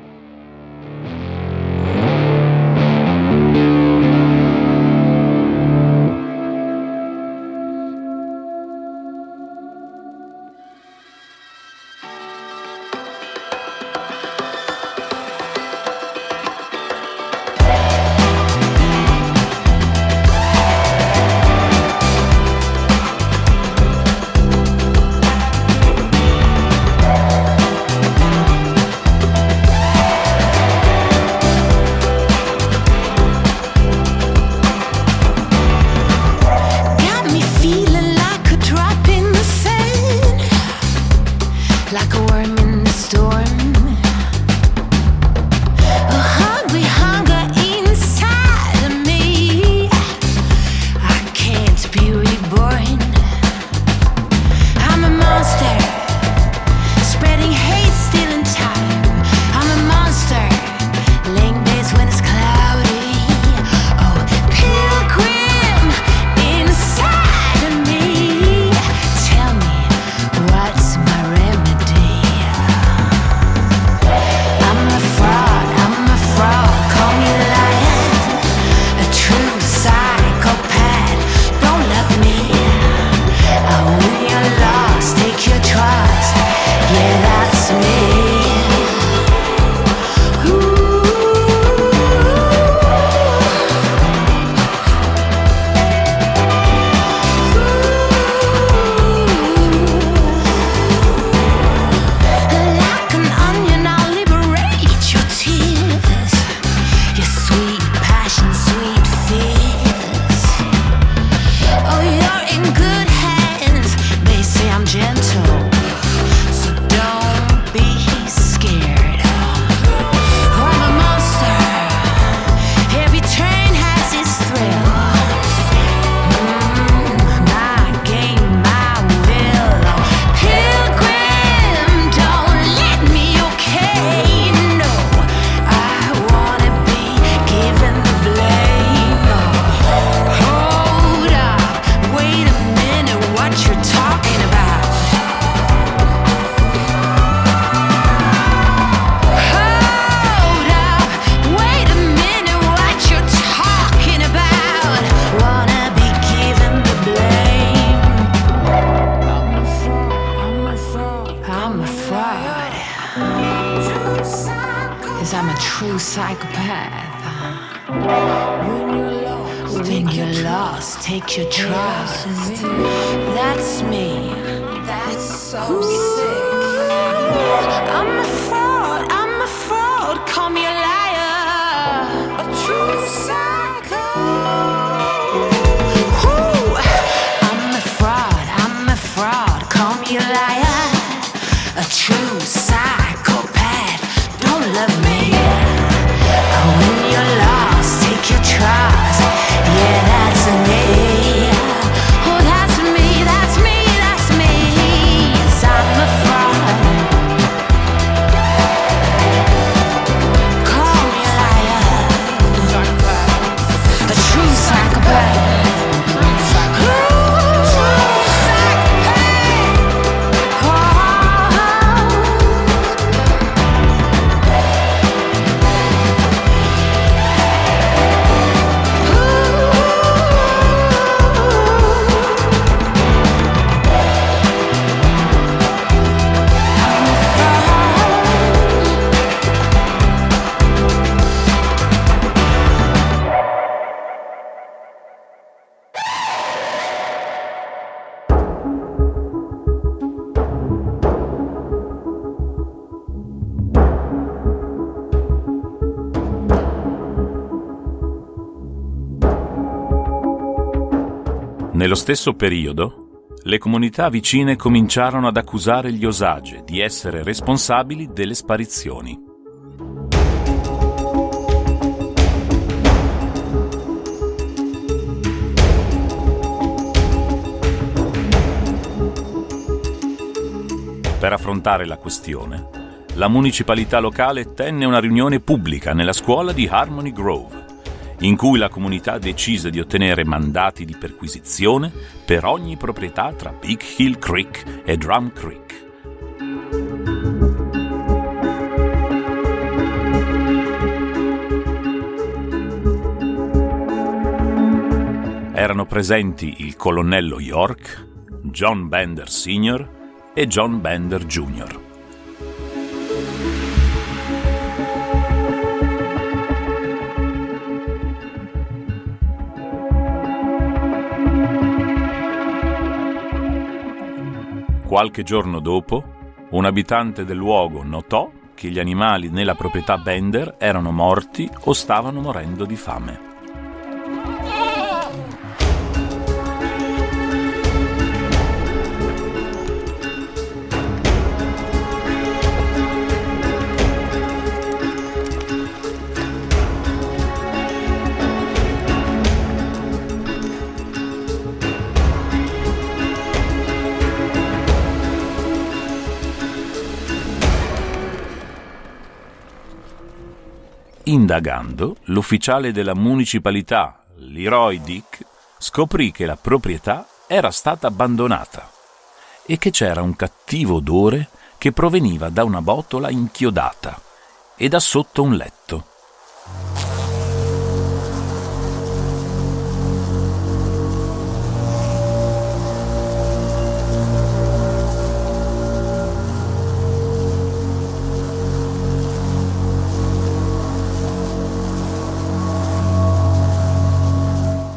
Nello stesso periodo, le comunità vicine cominciarono ad accusare gli Osage di essere responsabili delle sparizioni. Per affrontare la questione, la municipalità locale tenne una riunione pubblica nella scuola di Harmony Grove in cui la comunità decise di ottenere mandati di perquisizione per ogni proprietà tra Big Hill Creek e Drum Creek. Erano presenti il colonnello York, John Bender Sr. e John Bender Jr. Qualche giorno dopo, un abitante del luogo notò che gli animali nella proprietà Bender erano morti o stavano morendo di fame. Indagando, l'ufficiale della municipalità, Leroy Dick, scoprì che la proprietà era stata abbandonata e che c'era un cattivo odore che proveniva da una botola inchiodata e da sotto un letto.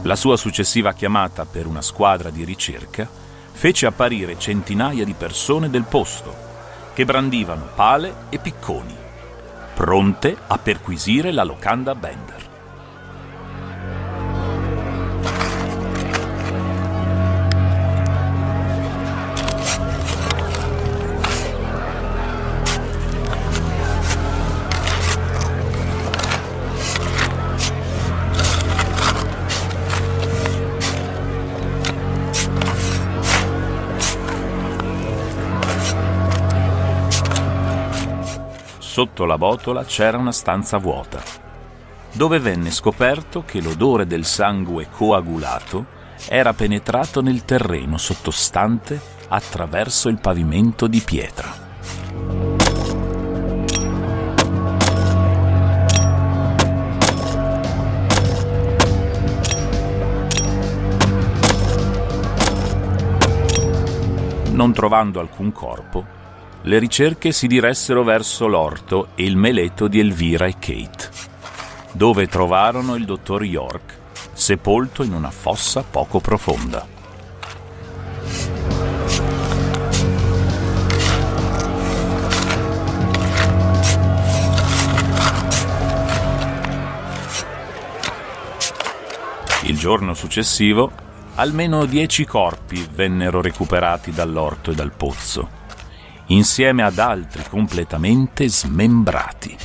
La sua successiva chiamata per una squadra di ricerca fece apparire centinaia di persone del posto, che brandivano pale e picconi, pronte a perquisire la locanda Bender. Sotto la botola c'era una stanza vuota, dove venne scoperto che l'odore del sangue coagulato era penetrato nel terreno sottostante attraverso il pavimento di pietra. Non trovando alcun corpo, le ricerche si diressero verso l'orto e il meletto di Elvira e Kate, dove trovarono il dottor York sepolto in una fossa poco profonda. Il giorno successivo, almeno dieci corpi vennero recuperati dall'orto e dal pozzo insieme ad altri completamente smembrati.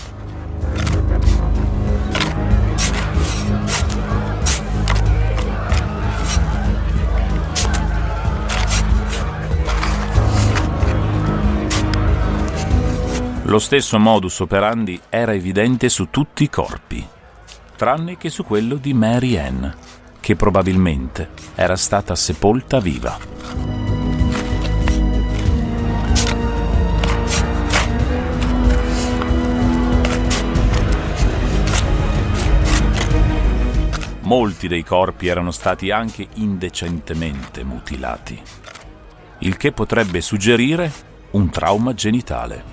Lo stesso modus operandi era evidente su tutti i corpi, tranne che su quello di Mary Ann, che probabilmente era stata sepolta viva. Molti dei corpi erano stati anche indecentemente mutilati, il che potrebbe suggerire un trauma genitale.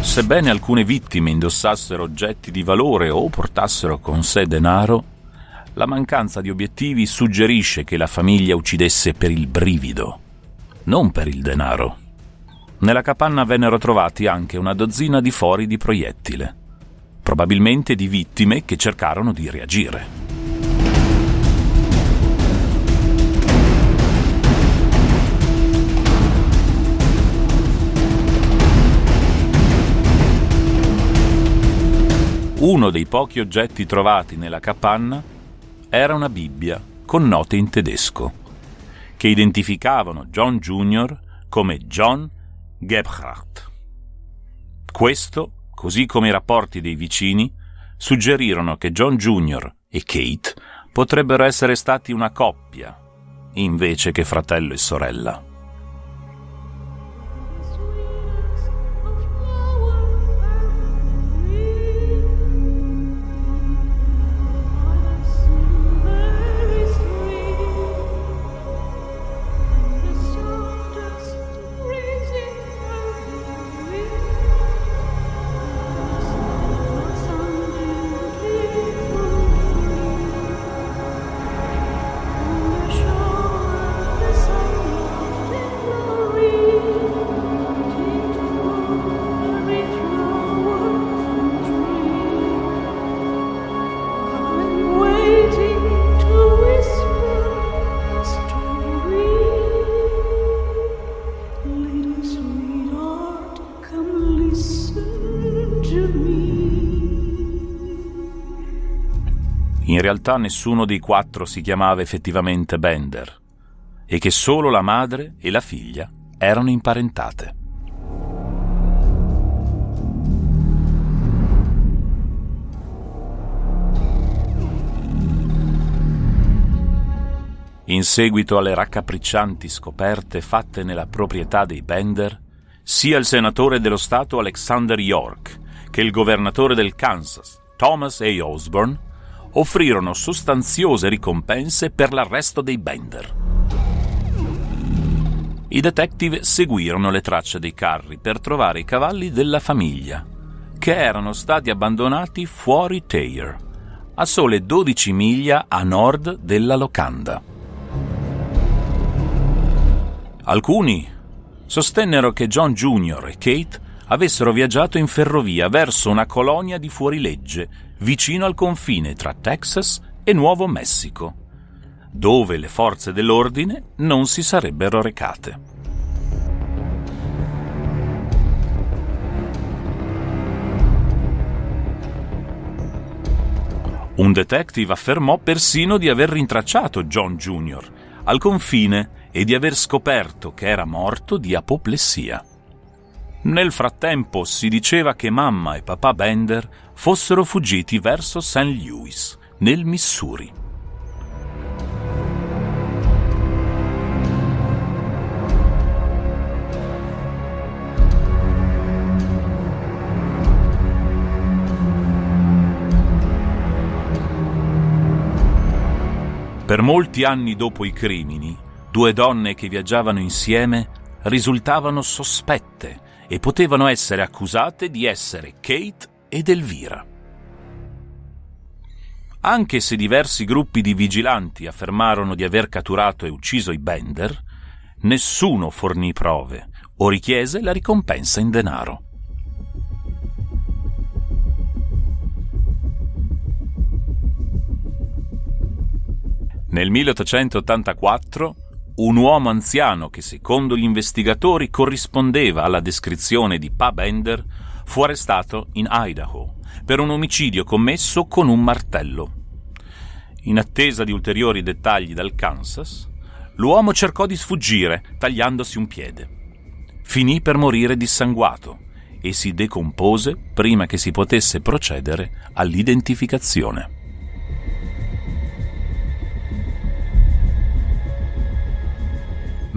Sebbene alcune vittime indossassero oggetti di valore o portassero con sé denaro, la mancanza di obiettivi suggerisce che la famiglia uccidesse per il brivido non per il denaro. Nella capanna vennero trovati anche una dozzina di fori di proiettile, probabilmente di vittime che cercarono di reagire. Uno dei pochi oggetti trovati nella capanna era una Bibbia con note in tedesco che identificavano John Jr. come John Gebhardt. Questo, così come i rapporti dei vicini, suggerirono che John Jr. e Kate potrebbero essere stati una coppia, invece che fratello e sorella. Realtà nessuno dei quattro si chiamava effettivamente Bender, e che solo la madre e la figlia erano imparentate. In seguito alle raccapriccianti scoperte fatte nella proprietà dei Bender, sia il senatore dello Stato Alexander York che il governatore del Kansas, Thomas A. Osborne, offrirono sostanziose ricompense per l'arresto dei Bender. I detective seguirono le tracce dei carri per trovare i cavalli della famiglia, che erano stati abbandonati fuori Thayer, a sole 12 miglia a nord della locanda. Alcuni sostennero che John Jr. e Kate avessero viaggiato in ferrovia verso una colonia di fuorilegge vicino al confine tra Texas e Nuovo Messico, dove le forze dell'ordine non si sarebbero recate. Un detective affermò persino di aver rintracciato John Jr. al confine e di aver scoperto che era morto di apoplessia. Nel frattempo si diceva che mamma e papà Bender fossero fuggiti verso St. Louis, nel Missouri. Per molti anni dopo i crimini, Due donne che viaggiavano insieme risultavano sospette e potevano essere accusate di essere Kate ed Elvira. Anche se diversi gruppi di vigilanti affermarono di aver catturato e ucciso i Bender, nessuno fornì prove o richiese la ricompensa in denaro. Nel 1884 un uomo anziano che secondo gli investigatori corrispondeva alla descrizione di Pa Bender fu arrestato in Idaho per un omicidio commesso con un martello. In attesa di ulteriori dettagli dal Kansas, l'uomo cercò di sfuggire tagliandosi un piede. Finì per morire dissanguato e si decompose prima che si potesse procedere all'identificazione.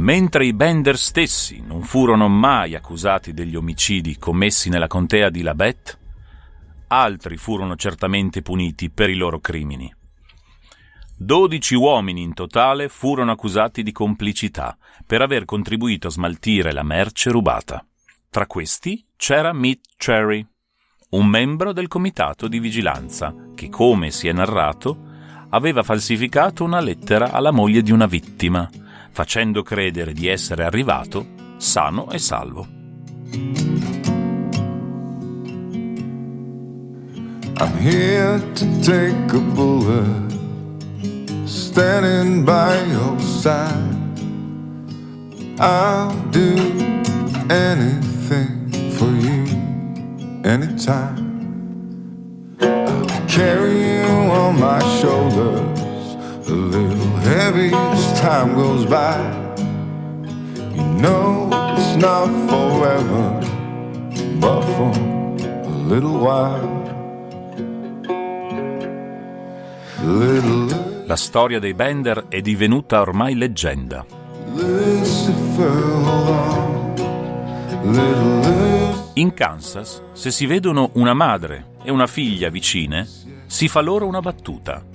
Mentre i Bender stessi non furono mai accusati degli omicidi commessi nella contea di Labette, altri furono certamente puniti per i loro crimini. Dodici uomini in totale furono accusati di complicità per aver contribuito a smaltire la merce rubata. Tra questi c'era Mitt Cherry, un membro del comitato di vigilanza che, come si è narrato, aveva falsificato una lettera alla moglie di una vittima, facendo credere di essere arrivato sano e salvo. I'm here to take a bullet, standing by your side. I'll do anything for you, anytime. I'll carry you on my shoulders a little heavy as time goes by. You know it's not forever, but for a little while. Little La storia dei Bender è divenuta ormai leggenda. In Kansas, se si vedono una madre e una figlia vicine, si fa loro una battuta.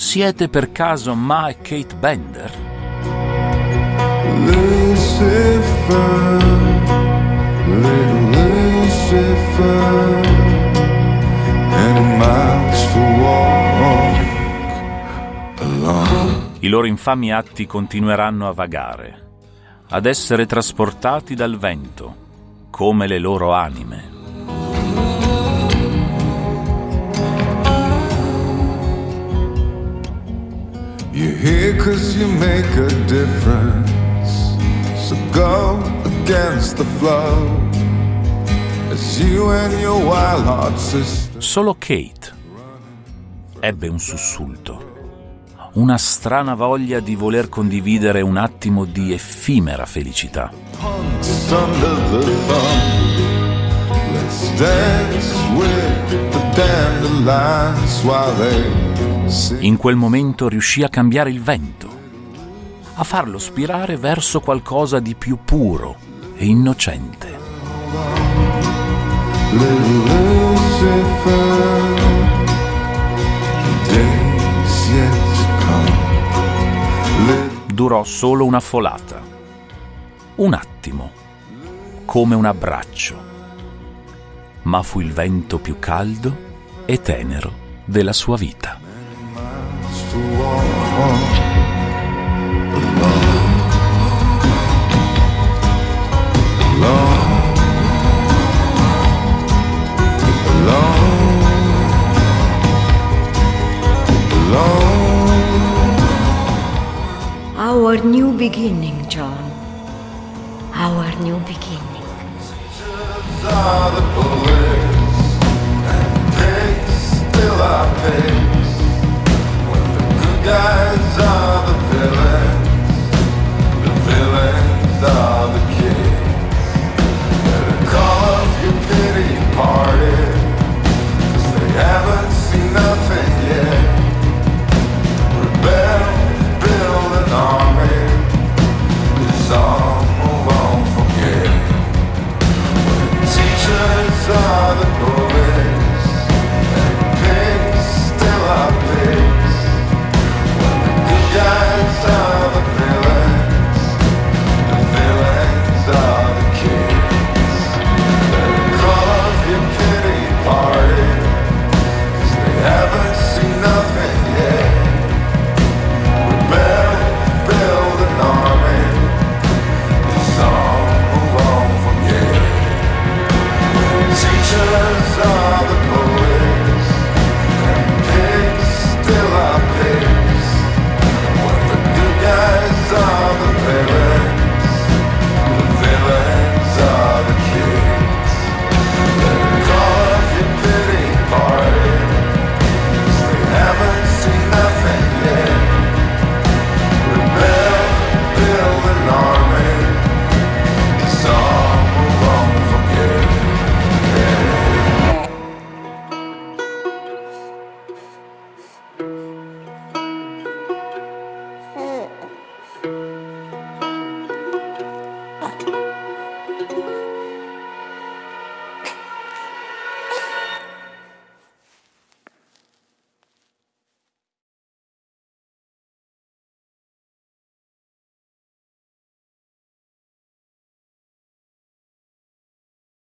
Siete per caso Ma e Kate Bender? Lucifer, Lucifer. I loro infami atti continueranno a vagare, ad essere trasportati dal vento, come le loro anime. You're here cause you make a difference. So go against the flow. As you and your wild heart sister. Solo Kate ebbe un sussulto, una strana voglia di voler condividere un attimo di effimera felicità. Let's dance with the dandelions while they. In quel momento riuscì a cambiare il vento, a farlo spirare verso qualcosa di più puro e innocente. Durò solo una folata, un attimo, come un abbraccio, ma fu il vento più caldo e tenero della sua vita. Our new beginning, John. Our new beginning. Are the and still are guys are the villains. The villains are the kids Better call off your pity party